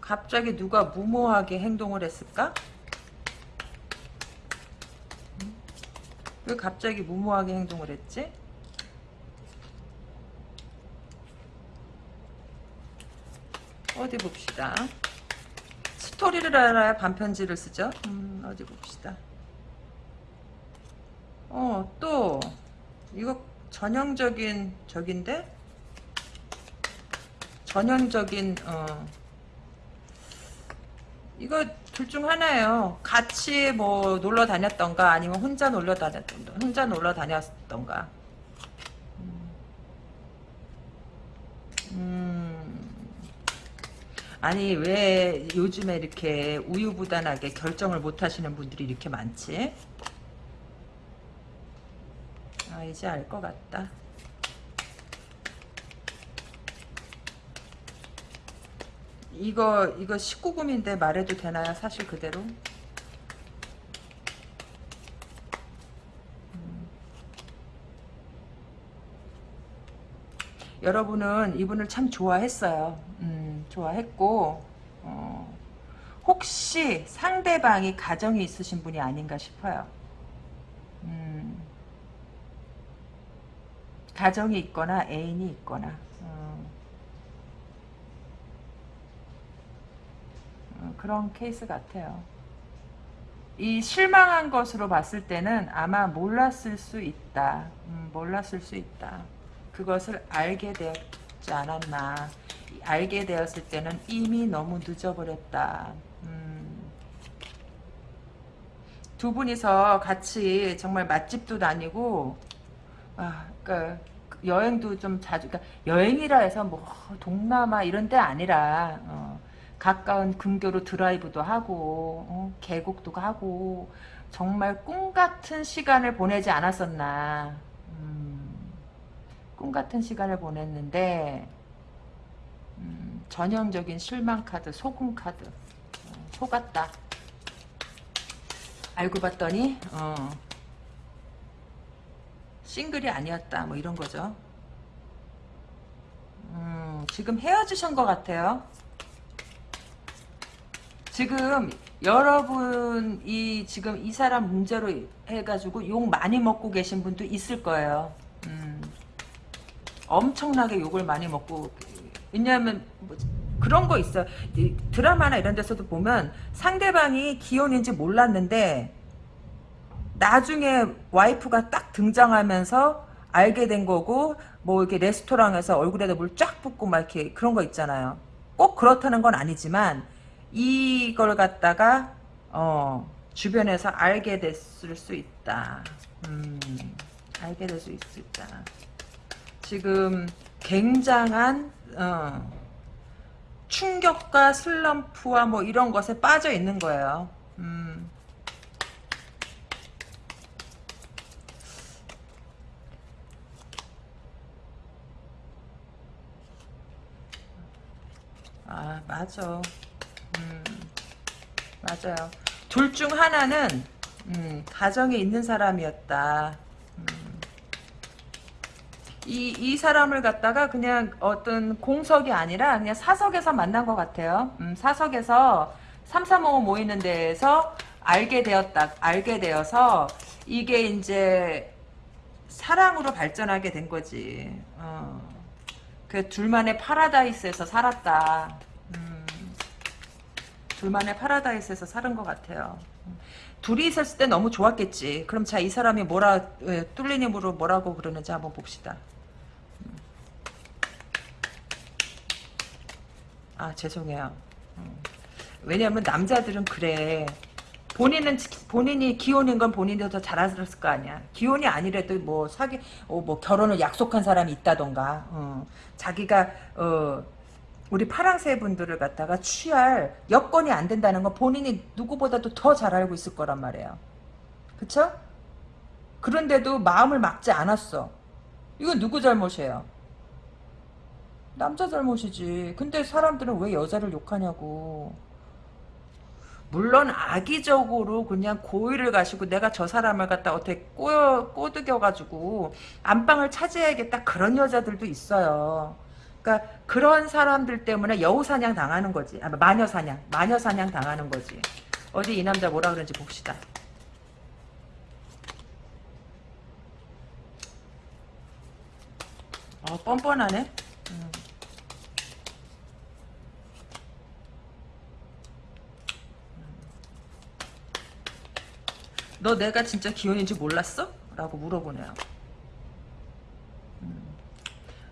갑자기 누가 무모하게 행동을 했을까? 음? 왜 갑자기 무모하게 행동을 했지? 어디 봅시다. 스토리를 알아야 반편지를 쓰죠. 음, 어디 봅시다. 어, 또 이거 전형적인 적인데? 전형적인 어 이거 둘 중 하나예요. 같이 뭐 놀러 다녔던가 아니면 혼자 놀러 다녔던가 혼자 놀러 다녔던가. 음. 아니 왜 요즘에 이렇게 우유부단하게 결정을 못 하시는 분들이 이렇게 많지? 아 이제 알 것 같다. 이거 이거 19금인데 말해도 되나요? 사실 그대로? 음. 여러분은 이분을 참 좋아했어요. 음, 좋아했고 어, 혹시 상대방이 가정이 있으신 분이 아닌가 싶어요. 가정이 있거나 애인이 있거나 음, 어, 그런 케이스 같아요. 이 실망한 것으로 봤을 때는 아마 몰랐을 수 있다. 음, 몰랐을 수 있다. 그것을 알게 되었지 않았나. 알게 되었을 때는 이미 너무 늦어버렸다. 음. 두 분이서 같이 정말 맛집도 다니고, 아, 그러니까 여행도 좀 자주, 그러니까 여행이라 해서 뭐 동남아 이런 데 아니라 어, 가까운 근교로 드라이브도 하고 어, 계곡도 가고 정말 꿈 같은 시간을 보내지 않았었나. 음, 꿈 같은 시간을 보냈는데 음, 전형적인 실망 카드, 소금 카드, 어, 속았다. 알고 봤더니 어, 싱글이 아니었다. 뭐 이런 거죠. 음, 지금 헤어지신 것 같아요. 지금 여러분이 지금 이 사람 문제로 해가지고 욕 많이 먹고 계신 분도 있을 거예요. 음, 엄청나게 욕을 많이 먹고 왜냐하면 뭐 그런 거 있어 드라마나 이런 데서도 보면 상대방이 기혼인지 몰랐는데 나중에 와이프가 딱 등장하면서 알게 된 거고 뭐 이렇게 레스토랑에서 얼굴에다 물 쫙 붓고 막 이렇게 그런 거 있잖아요. 꼭 그렇다는 건 아니지만 이걸 갖다가 어 주변에서 알게 됐을 수 있다. 음, 알게 될 수 있다. 지금 굉장한 어, 충격과 슬럼프와 뭐 이런 것에 빠져 있는 거예요. 음. 아 맞아. 음, 맞아요. 둘 중 하나는 음, 가정에 있는 사람이었다. 음. 이, 이 사람을 갖다가 그냥 어떤 공석이 아니라 그냥 사석에서 만난 것 같아요. 음, 사석에서 335 모이는 데에서 알게 되었다. 알게 되어서 이게 이제 사랑으로 발전하게 된 거지. 어. 그 둘만의 파라다이스에서 살았다. 음. 둘만의 파라다이스에서 사는 것 같아요. 둘이 있었을 때 너무 좋았겠지. 그럼 자, 이 사람이 뭐라, 뚫린 힘으로 뭐라고 그러는지 한번 봅시다. 아, 죄송해요. 음. 왜냐면 남자들은 그래. 본인은 본인이 기혼인 건 본인이 더잘 알았을 거 아니야. 기혼이 아니래도 뭐 사기 어, 뭐 결혼을 약속한 사람이 있다던가. 어, 자기가 어, 우리 파랑새 분들을 갖다가 취할 여건이 안 된다는 건 본인이 누구보다도 더 잘 알고 있을 거란 말이에요. 그쵸? 그런데도 마음을 막지 않았어. 이건 누구 잘못이에요? 남자 잘못이지. 근데 사람들은 왜 여자를 욕하냐고. 물론 악의적으로 그냥 고의를 가시고 내가 저 사람을 갖다 어떻게 꼬, 꼬드겨가지고 안방을 차지해야겠다 그런 여자들도 있어요. 그러니까 그런 사람들 때문에 여우 사냥 당하는 거지. 아, 마녀 사냥, 마녀 사냥 당하는 거지. 어디 이 남자 뭐라 그런지 봅시다. 어, 뻔뻔하네. 음. 너 내가 진짜 기혼인지 몰랐어? 라고 물어보네요.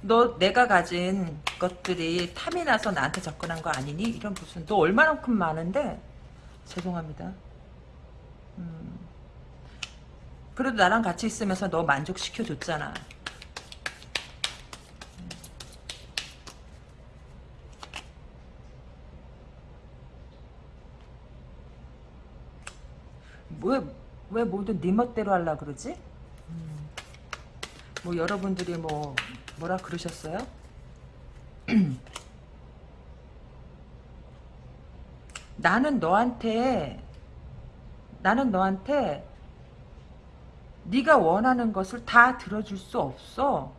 음. 너 내가 가진 것들이 탐이 나서 나한테 접근한 거 아니니? 이런 무슨 너 얼마만큼 많은데? 죄송합니다. 음. 그래도 나랑 같이 있으면서 너 만족시켜줬잖아. 왜, 왜 모두 네 멋대로 하려 그러지? 음. 뭐 여러분들이 뭐 뭐라 그러셨어요? 나는 너한테 나는 너한테 네가 원하는 것을 다 들어줄 수 없어.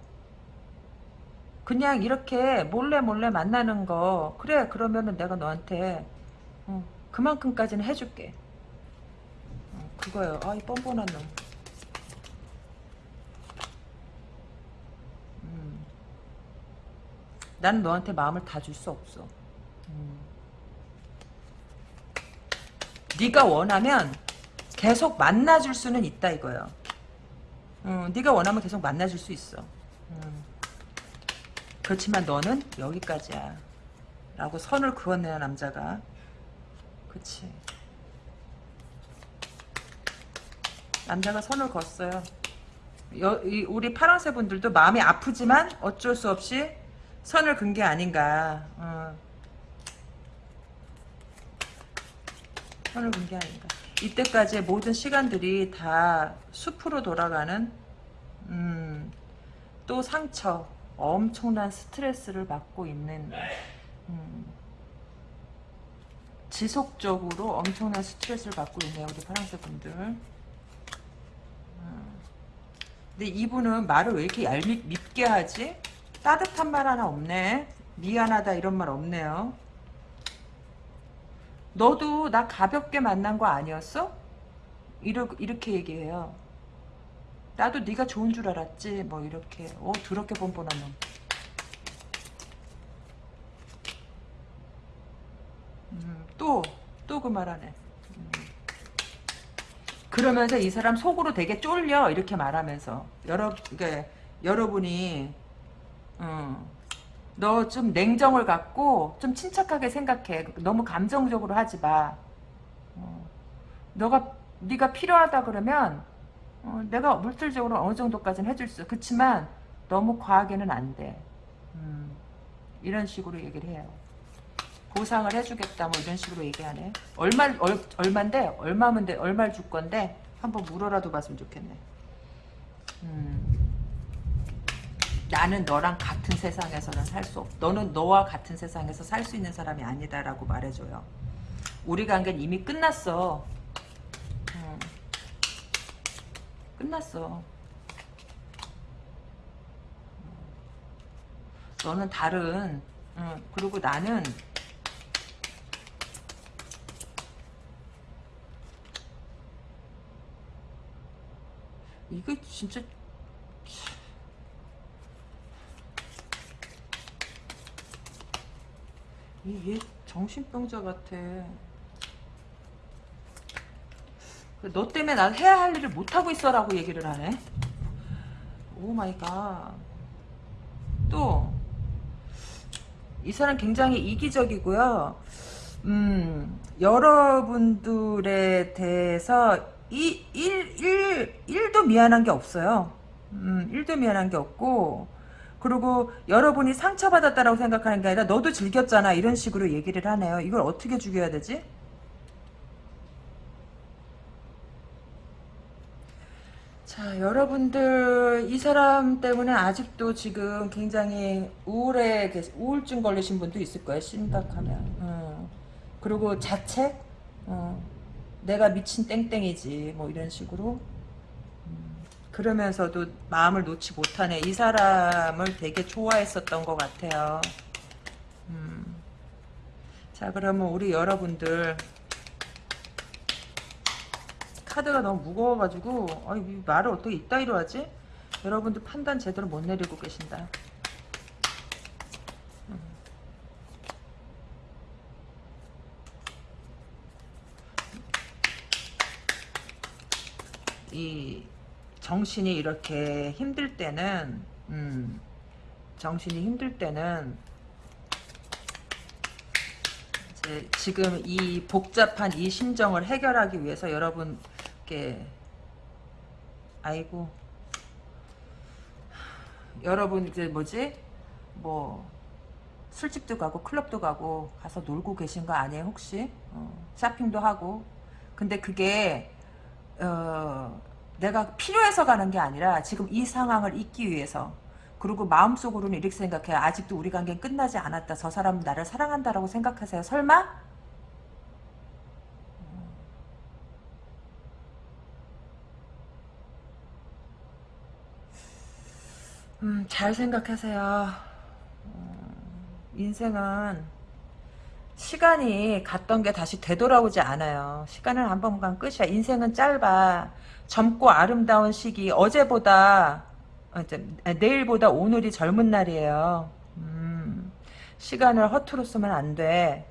그냥 이렇게 몰래 몰래 만나는 거 그래 그러면은 내가 너한테 어, 그만큼까지는 해줄게. 어, 그거요. 아이 뻔뻔한 놈. 난 너한테 마음을 다 줄 수 없어. 음. 네가 원하면 계속 만나줄 수는 있다 이거요. 음, 네가 원하면 계속 만나줄 수 있어. 음. 그렇지만 너는 여기까지야. 라고 선을 그었네요 남자가. 그치. 남자가 선을 그었어요. 여, 이, 우리 파랑새 분들도 마음이 아프지만 어쩔 수 없이 선을 긋은 게 아닌가. 어. 선을 긋은 게 아닌가. 이때까지의 모든 시간들이 다 숲으로 돌아가는 음, 또 상처 엄청난 스트레스를 받고 있는 음, 지속적으로 엄청난 스트레스를 받고 있네요 우리 파랑새 분들 음. 근데 이분은 말을 왜 이렇게 얄밉 밉게 하지? 따뜻한 말 하나 없네 미안하다 이런 말 없네요 너도 나 가볍게 만난 거 아니었어? 이러, 이렇게 얘기해요. 나도 네가 좋은 줄 알았지. 뭐 이렇게. 오 더럽게 뻔뻔한 놈. 음, 또, 또 그 말하네. 음. 그러면서 이 사람 속으로 되게 쫄려. 이렇게 말하면서. 여러, 그러니까 여러분이, 음, 너좀 냉정을 갖고 좀 침착하게 생각해. 너무 감정적으로 하지 마. 어, 너가 네가 필요하다 그러면 어, 내가 물질적으로 어느 정도까지는 해줄 수. 그렇지만 너무 과하게는 안 돼. 음, 이런 식으로 얘기를 해요. 보상을 해주겠다 뭐 이런 식으로 얘기하네. 얼마 얼, 얼마인데 얼마면 돼 얼마를 줄 건데 한번 물어라도 봤으면 좋겠네. 음. 나는 너랑 같은 세상에서는 살 수 없. 너는 너와 같은 세상에서 살 수 있는 사람이 아니다라고 말해줘요. 우리 관계는 이미 끝났어. 응. 끝났어. 너는 다른. 응. 그리고 나는 이거 진짜 얘 정신병자 같아. 너 때문에 난 해야 할 일을 못하고 있어라고 얘기를 하네. oh my god. 또, 이 사람 굉장히 이기적이고요. 음, 여러분들에 대해서 이, 일, 일, 일도 미안한 게 없어요. 음, 일도 미안한 게 없고, 그리고 여러분이 상처받았다라고 생각하는 게 아니라 너도 즐겼잖아 이런 식으로 얘기를 하네요. 이걸 어떻게 죽여야 되지? 자 여러분들 이 사람 때문에 아직도 지금 굉장히 우울해 우울증 걸리신 분도 있을 거예요 심각하면 어. 그리고 자책 어. 내가 미친 땡땡이지 뭐 이런 식으로 음. 그러면서도 마음을 놓지 못하네. 이 사람을 되게 좋아했었던 것 같아요. 음. 자, 그러면 우리 여러분들 카드가 너무 무거워가지고 아, 이 말을 어떻게 이따위로 하지? 여러분들 판단 제대로 못 내리고 계신다. 음. 이 정신이 이렇게 힘들 때는 음, 정신이 힘들 때는 지금 이 복잡한 이 심정을 해결하기 위해서 여러분께 아이고 여러분 이제 뭐지? 뭐 술집도 가고 클럽도 가고 가서 놀고 계신 거 아니에요 혹시? 어, 쇼핑도 하고. 근데 그게 어, 내가 필요해서 가는 게 아니라 지금 이 상황을 잊기 위해서. 그리고 마음속으로는 이렇게 생각해. 아직도 우리 관계는 끝나지 않았다. 저 사람은 나를 사랑한다라고 생각하세요. 설마? 음, 잘 생각하세요. 음, 인생은 시간이 갔던 게 다시 되돌아오지 않아요. 시간을 한 번 간 끝이야. 인생은 짧아. 젊고 아름다운 시기 어제보다 어, 내일보다 오늘이 젊은 날이에요. 음, 시간을 허투루 쓰면 안 돼.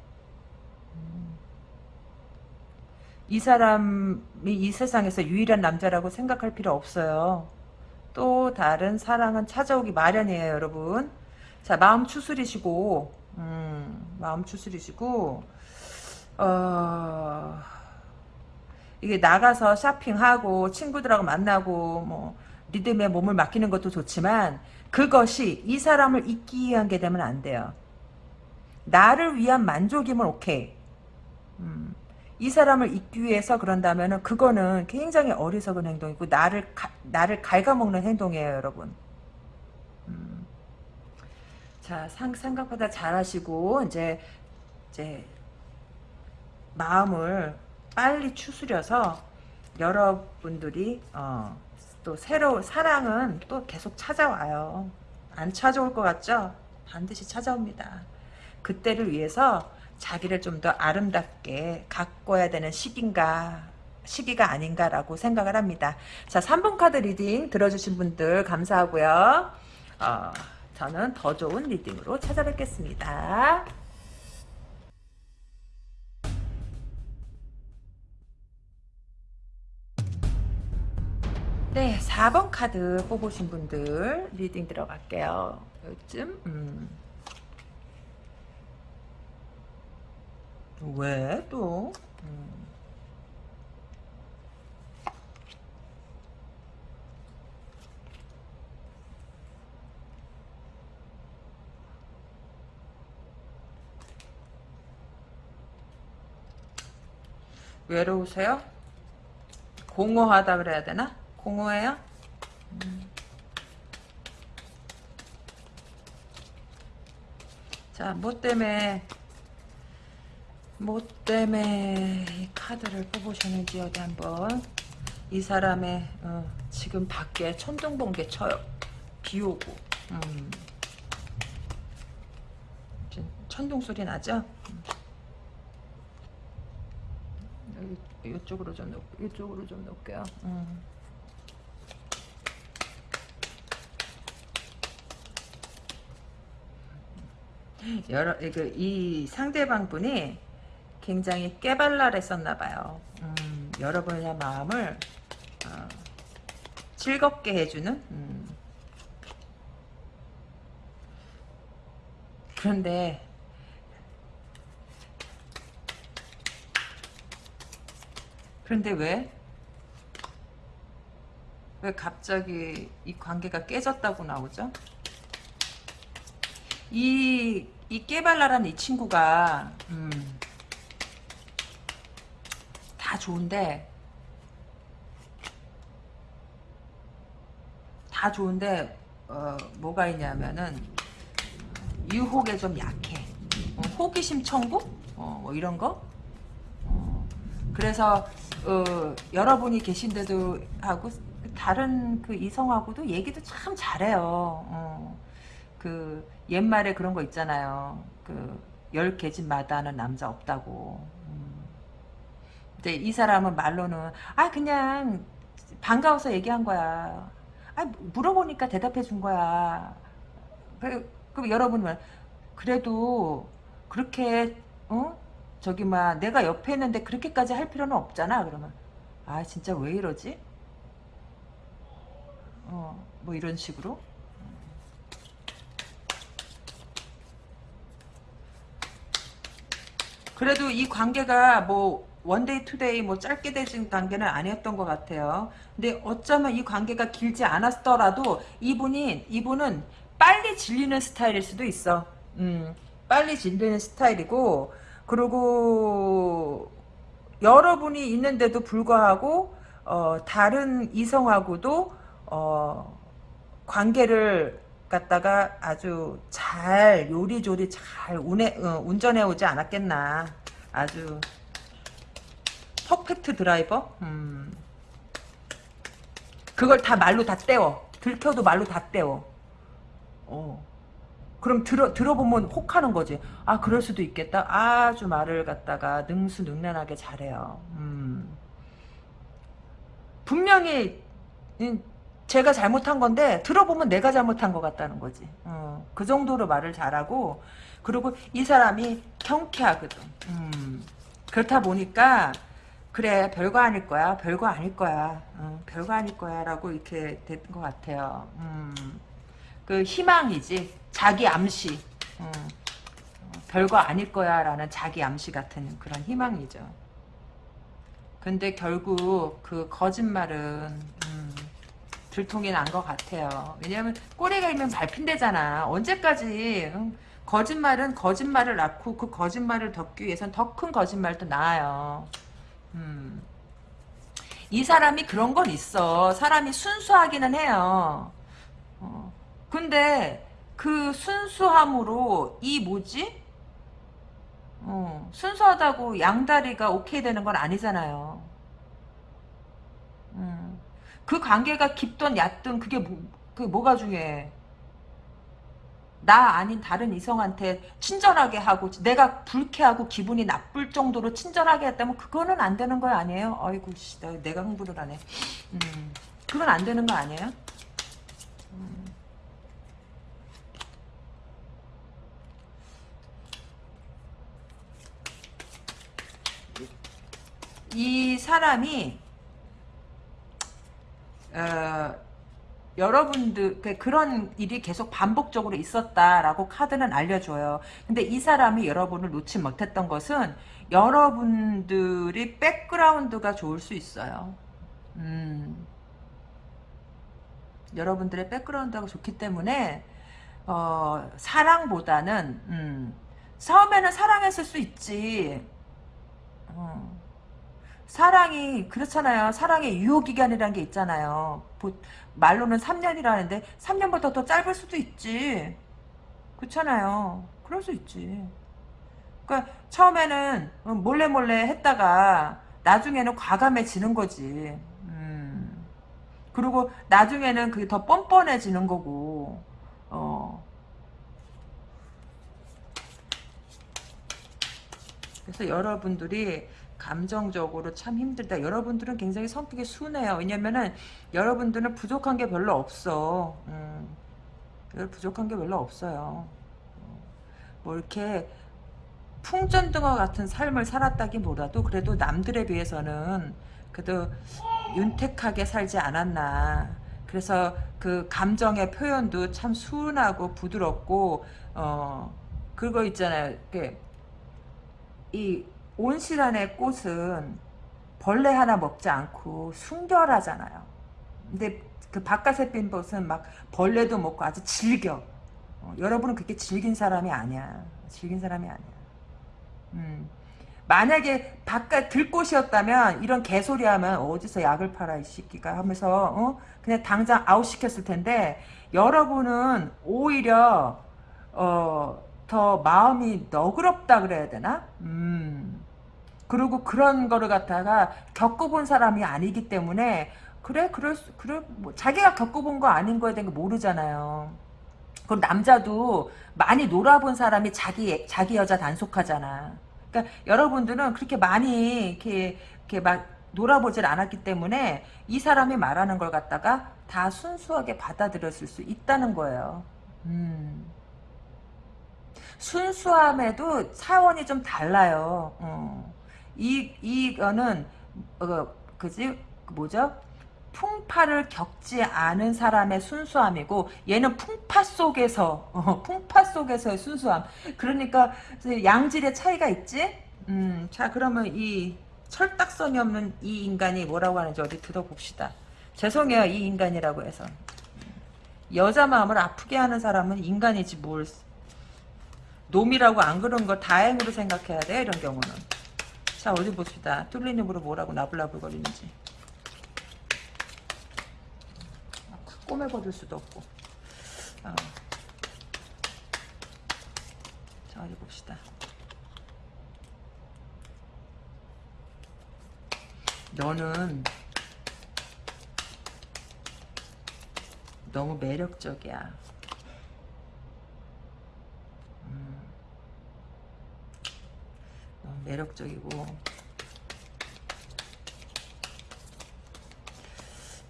음, 이 사람이 이 세상에서 유일한 남자라고 생각할 필요 없어요. 또 다른 사랑은 찾아오기 마련이에요, 여러분. 자, 마음 추스리시고 음, 마음 추스리시고 어, 이게 나가서 쇼핑하고 친구들하고 만나고 뭐 리듬에 몸을 맡기는 것도 좋지만 그것이 이 사람을 잊기 위한 게 되면 안 돼요. 나를 위한 만족이면 오케이. 음, 이 사람을 잊기 위해서 그런다면은 그거는 굉장히 어리석은 행동이고 나를 가, 나를 갉아먹는 행동이에요, 여러분. 음. 자, 상, 생각보다 잘하시고 이제 이제 마음을 빨리 추스려서 여러분들이 어, 또 새로 사랑은 또 계속 찾아와요. 안 찾아올 것 같죠? 반드시 찾아옵니다. 그때를 위해서 자기를 좀 더 아름답게 가꿔야 되는 시기인가 시기가 아닌가라고 생각을 합니다. 자, 3번 카드 reading 들어주신 분들 감사하고요. 어, 저는 더 좋은 리딩으로 찾아뵙겠습니다. 네, 4번 카드 뽑으신 분들 리딩 들어갈게요. 요즘 음. 왜 또? 음. 외로우세요? 공허하다 그래야 되나? 공허해요? 음. 자, 뭐 때문에 뭐 때문에 이 카드를 뽑으셨는지 어디 한번 이 사람의 어, 지금 밖에 천둥번개 쳐요. 비 오고 음. 천둥 소리 나죠? 여기 이쪽으로 좀 놓, 이쪽으로 좀 놓을게요. 음. 여러 그, 이 상대방 분이 굉장히 깨발랄했었나 봐요. 음, 여러분의 마음을 어, 즐겁게 해주는 음. 그런데 그런데 왜? 왜 갑자기 이 관계가 깨졌다고 나오죠? 이, 이 깨발랄한 이 친구가, 음, 다 좋은데, 다 좋은데, 어, 뭐가 있냐면은, 유혹에 좀 약해. 어, 호기심 청구? 어, 뭐 이런 거? 어, 그래서, 어, 여러분이 계신데도 하고 다른 그 이성하고도 얘기도 참 잘해요. 어. 그 옛말에 그런 거 있잖아요. 그열 계집마다는 남자 없다고. 음. 근데 이 사람은 말로는 아 그냥 반가워서 얘기한 거야. 아 물어보니까 대답해 준 거야. 그, 그럼 여러분은 그래도 그렇게 어 저기 막 내가 옆에 있는데 그렇게까지 할 필요는 없잖아. 그러면 아 진짜 왜 이러지? 어 뭐 이런 식으로 그래도 이 관계가 뭐 one day two day 뭐 짧게 되진 관계는 아니었던 것 같아요. 근데 어쩌면 이 관계가 길지 않았더라도 이분이 이분은 빨리 질리는 스타일일 수도 있어. 음, 빨리 질리는 스타일이고 그리고 여러분이 있는데도 불구하고 어, 다른 이성하고도 어, 관계를 갖다가 아주 잘 요리조리 잘 운해, 어, 운전해 오지 않았겠나 아주 퍼펙트 드라이버 음. 그걸 다 말로 다 떼워 들켜도 말로 다 떼워 어. 그럼 들어, 들어보면 혹하는 거지 아 그럴 수도 있겠다 아주 말을 갖다가 능수능란하게 잘해요 음. 분명히 제가 잘못한 건데 들어보면 내가 잘못한 것 같다는 거지. 어, 그 정도로 말을 잘하고 그리고 이 사람이 경쾌하거든. 음, 그렇다 보니까 그래 별거 아닐 거야 별거 아닐 거야 어, 별거 아닐 거야 라고 이렇게 된 것 같아요. 음, 그 희망이지 자기 암시 음, 별거 아닐 거야 라는 자기 암시 같은 그런 희망이죠. 근데 결국 그 거짓말은 음, 들통이 난 것 같아요. 왜냐하면 꼬리가 있면 밟힌대잖아. 언제까지 응? 거짓말은 거짓말을 낳고 그 거짓말을 덮기 위해선 더 큰 거짓말도 나아요. 음. 이 사람이 그런 건 있어. 사람이 순수하기는 해요. 어. 근데 그 순수함으로 이 뭐지? 어, 순수하다고 양다리가 오케이 되는 건 아니잖아요. 음. 그 관계가 깊든 얕든 그게 뭐, 그게 뭐가 중요해. 나 아닌 다른 이성한테 친절하게 하고 내가 불쾌하고 기분이 나쁠 정도로 친절하게 했다면 그거는 안 되는 거 아니에요? 아이고 씨, 내가 흥분을 하네. 음, 그건 안 되는 거 아니에요? 이 사람이 어, 여러분들 그 그런 일이 계속 반복적으로 있었다라고 카드는 알려줘요. 근데 이 사람이 여러분을 놓지 못했던 것은 여러분들이 백그라운드가 좋을 수 있어요. 음. 여러분들의 백그라운드가 좋기 때문에 어, 사랑보다는 음, 처음에는 사랑했을 수 있지. 어. 사랑이 그렇잖아요. 사랑의 유효기간이라는 게 있잖아요. 말로는 3년이라는데 3년보다 더 짧을 수도 있지. 그렇잖아요. 그럴 수 있지. 그러니까 처음에는 몰래 몰래 했다가 나중에는 과감해지는 거지. 음. 그리고 나중에는 그게 더 뻔뻔해지는 거고. 어. 그래서 여러분들이 감정적으로 참 힘들다. 여러분들은 굉장히 성격이 순해요. 왜냐면은 여러분들은 부족한 게 별로 없어. 음, 부족한 게 별로 없어요. 뭐 이렇게 풍전등화 같은 삶을 살았다기보다도 그래도 남들에 비해서는 그래도 윤택하게 살지 않았나. 그래서 그 감정의 표현도 참 순하고 부드럽고 어 그거 있잖아요. 이 온실안의 꽃은 벌레 하나 먹지 않고 순결하잖아요. 근데 그 바깥에 핀 꽃은 막 벌레도 먹고 아주 즐겨. 어, 여러분은 그렇게 즐긴 사람이 아니야. 즐긴 사람이 아니야. 음. 만약에 바깥 들꽃이었다면 이런 개소리 하면 어디서 약을 팔아 이 새끼가 하면서 어? 그냥 당장 아웃 시켰을 텐데 여러분은 오히려 어, 더 마음이 너그럽다 그래야 되나? 음. 그리고 그런 거를 갖다가 겪어본 사람이 아니기 때문에 그래 그럴 수 그래 뭐 자기가 겪어본 거 아닌 거에 대한 거 모르잖아요. 그럼 남자도 많이 놀아본 사람이 자기 자기 여자 단속하잖아. 그러니까 여러분들은 그렇게 많이 이렇게 이렇게 막 놀아보질 않았기 때문에 이 사람이 말하는 걸 갖다가 다 순수하게 받아들였을 수 있다는 거예요. 음. 순수함에도 차원이 좀 달라요. 어. 이 이거는 어, 그지 뭐죠? 풍파를 겪지 않은 사람의 순수함이고 얘는 풍파 속에서 어, 풍파 속에서의 순수함. 그러니까 양질의 차이가 있지. 음, 자 그러면 이 철딱선이 없는 이 인간이 뭐라고 하는지 어디 들어봅시다. 죄송해요 이 인간이라고 해서 여자 마음을 아프게 하는 사람은 인간이지 뭘 놈이라고 안 그런 거 다행으로 생각해야 돼 이런 경우는 자 어디 봅시다 뚫린 입으로 뭐라고 나불나불거리는지 꼬매버릴 수도 없고 어. 자 어디 봅시다 너는 너무 매력적이야. 음, 너무 매력적이고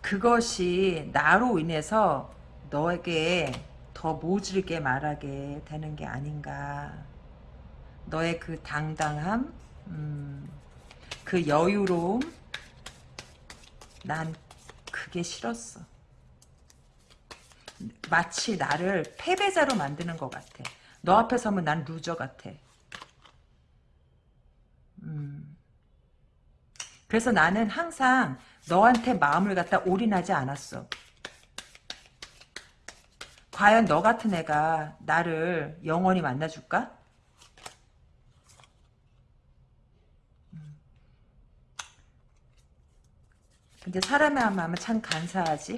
그것이 나로 인해서 너에게 더 모질게 말하게 되는 게 아닌가. 너의 그 당당함, 음, 그 여유로움, 난 그게 싫었어. 마치 나를 패배자로 만드는 것 같아. 너 앞에 서면 난 loser 같아. 그래서 나는 항상 너한테 마음을 갖다 올인하지 않았어. 과연 너 같은 애가 나를 영원히 만나줄까? 음. 근데 사람의 마음은 참 간사하지?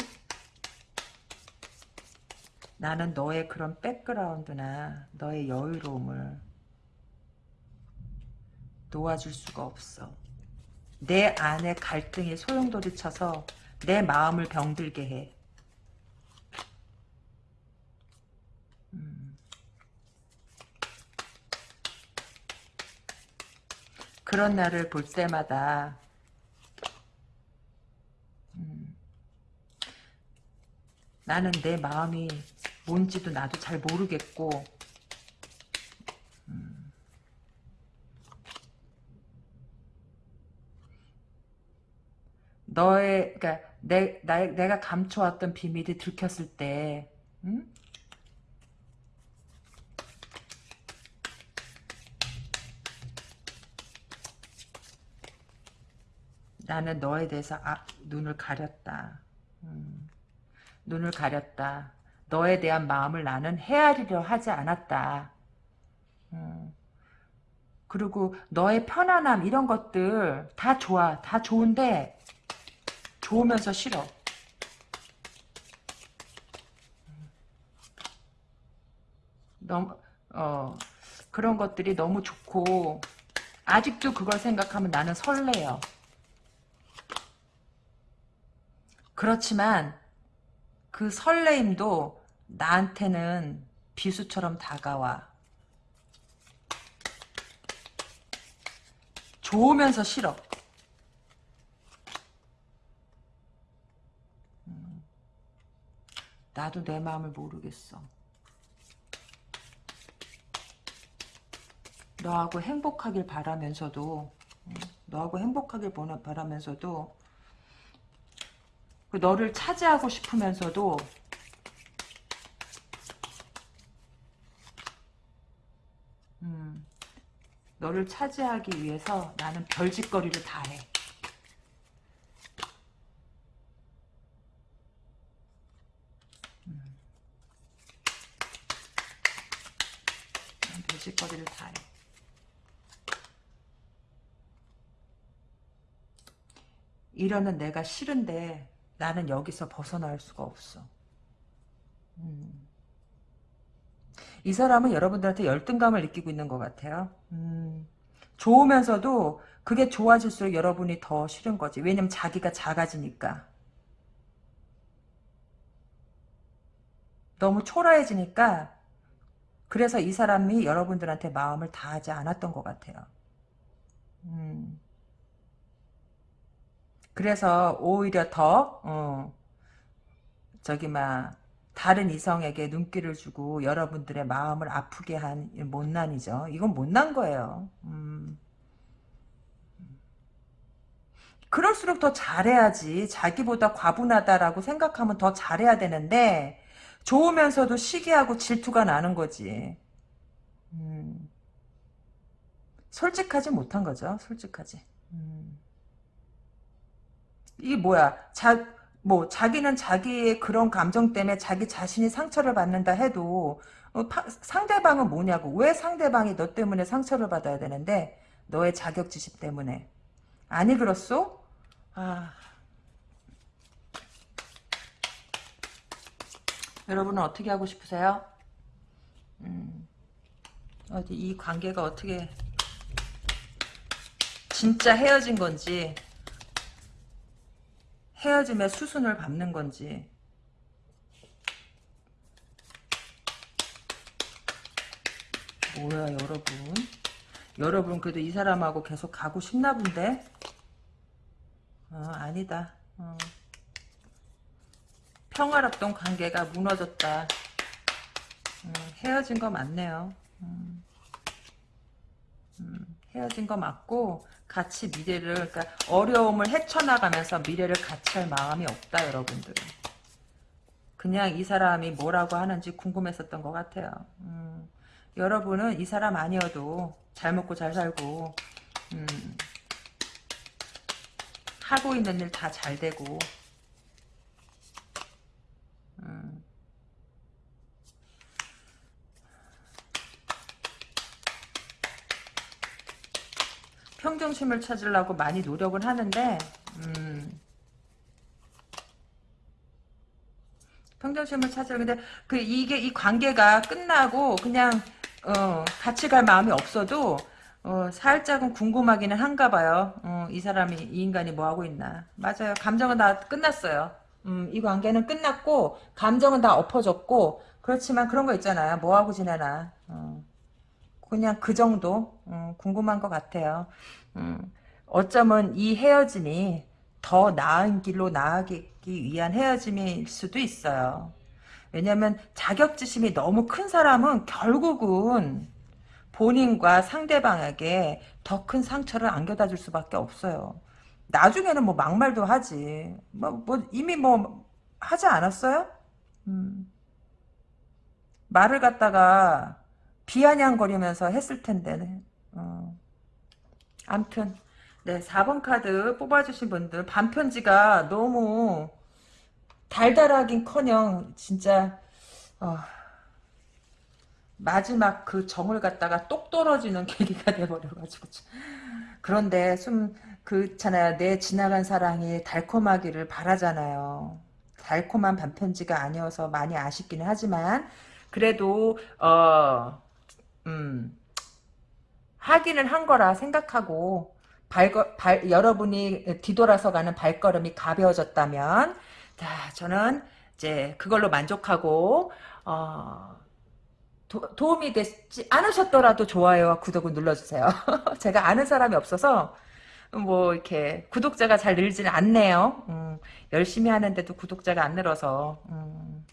나는 너의 그런 백그라운드나 너의 여유로움을 도와줄 수가 없어. 내 안에 갈등이 소용돌이 쳐서 내 마음을 병들게 해. 음. 그런 날을 볼 때마다 음. 나는 내 마음이 뭔지도 나도 잘 모르겠고 너의 그러니까 내, 나, 내가 감춰왔던 비밀이 들켰을 때 음? 나는 너에 대해서 아, 눈을 가렸다. 음. 눈을 가렸다. 너에 대한 마음을 나는 헤아리려 하지 않았다. 음. 그리고 너의 편안함 이런 것들 다 좋아. 다 좋은데 좋으면서 싫어. 너무 어 그런 것들이 너무 좋고 아직도 그걸 생각하면 나는 설레요. 그렇지만 그 설레임도 나한테는 비수처럼 다가와. 좋으면서 싫어. 나도 내 마음을 모르겠어. 너하고 행복하길 바라면서도 음, 너하고 행복하길 바라면서도 그 너를 차지하고 싶으면서도 음, 너를 차지하기 위해서 나는 별짓거리를 다 해. 이러는 내가 싫은데 나는 여기서 벗어날 수가 없어. 음. 이 사람은 여러분들한테 열등감을 느끼고 있는 것 같아요. 음. 좋으면서도 그게 좋아질수록 여러분이 더 싫은 거지. 왜냐면 자기가 작아지니까. 너무 초라해지니까 그래서 이 사람이 여러분들한테 마음을 다하지 않았던 것 같아요. 음. 그래서 오히려 더 어, 저기 막 다른 이성에게 눈길을 주고 여러분들의 마음을 아프게 한 못난이죠. 이건 못난 거예요. 음. 그럴수록 더 잘해야지. 자기보다 과분하다라고 생각하면 더 잘해야 되는데 좋으면서도 시기하고 질투가 나는 거지. 음. 솔직하지 못한 거죠. 솔직하지. 음. 이게 뭐야? 자, 뭐 자기는 자기의 그런 감정 때문에 자기 자신이 상처를 받는다 해도 어, 파, 상대방은 뭐냐고 왜 상대방이 너 때문에 상처를 받아야 되는데 너의 자격지심 때문에 아니 그렇소? 아 여러분은 어떻게 하고 싶으세요? 음, 어디 이 관계가 어떻게 진짜 헤어진 건지 헤어짐의 수순을 밟는 건지. 뭐야 여러분. 여러분 그래도 이 사람하고 계속 가고 싶나 본데? 어, 아니다. 어. 평화롭던 관계가 무너졌다. 음, 헤어진 거 맞네요. 음. 음, 헤어진 거 맞고 같이 미래를 그러니까 어려움을 헤쳐나가면서 미래를 같이 할 마음이 없다 여러분들 그냥 이 사람이 뭐라고 하는지 궁금했었던 것 같아요. 음, 여러분은 이 사람 아니어도 잘 먹고 잘 살고 음, 하고 있는 일 다 잘 되고 음, 평정심을 찾으려고 많이 노력을 하는데 음, 평정심을 찾으려 근데 그 이게 이 관계가 끝나고 그냥 어, 같이 갈 마음이 없어도 어, 살짝은 궁금하기는 한가 봐요. 어, 이 사람이 이 인간이 뭐 하고 있나. 맞아요. 감정은 다 끝났어요. 음, 이 관계는 끝났고 감정은 다 엎어졌고 그렇지만 그런 거 있잖아요. 뭐 하고 지내나. 어. 그냥 그 정도 음, 궁금한 것 같아요. 음, 어쩌면 이 헤어짐이 더 나은 길로 나아가기 위한 헤어짐일 수도 있어요. 왜냐하면 자격지심이 너무 큰 사람은 결국은 본인과 상대방에게 더 큰 상처를 안겨다 줄 수밖에 없어요. 나중에는 뭐 막말도 하지. 뭐, 뭐 이미 뭐 하지 않았어요? 음. 말을 갖다가 비아냥거리면서 했을 텐데. 어. 암튼 네 4번 카드 뽑아주신 분들 반편지가 너무 달달하긴커녕 진짜 어, 마지막 그 정을 갖다가 똑 떨어지는 계기가 돼버려가지고 그런데 좀 그렇잖아요 내 지나간 사랑이 달콤하기를 바라잖아요 달콤한 반편지가 아니어서 많이 아쉽기는 하지만 그래도 어 음, 하기는 한 거라 생각하고 발거, 발, 여러분이 뒤돌아서 가는 발걸음이 가벼워졌다면 자 저는 이제 그걸로 만족하고 어, 도, 도움이 되지 않으셨더라도 좋아요와 구독을 눌러주세요. 제가 아는 사람이 없어서 뭐 이렇게 구독자가 잘 늘지는 않네요. 음, 열심히 하는데도 구독자가 안 늘어서 음,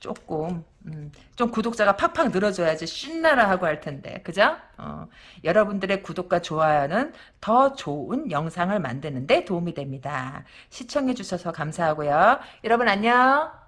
조금 음, 좀 구독자가 팍팍 늘어줘야지 신나라 하고 할 텐데 그죠? 어, 여러분들의 구독과 좋아요는 더 좋은 영상을 만드는 데 도움이 됩니다. 시청해 주셔서 감사하고요. 여러분 안녕.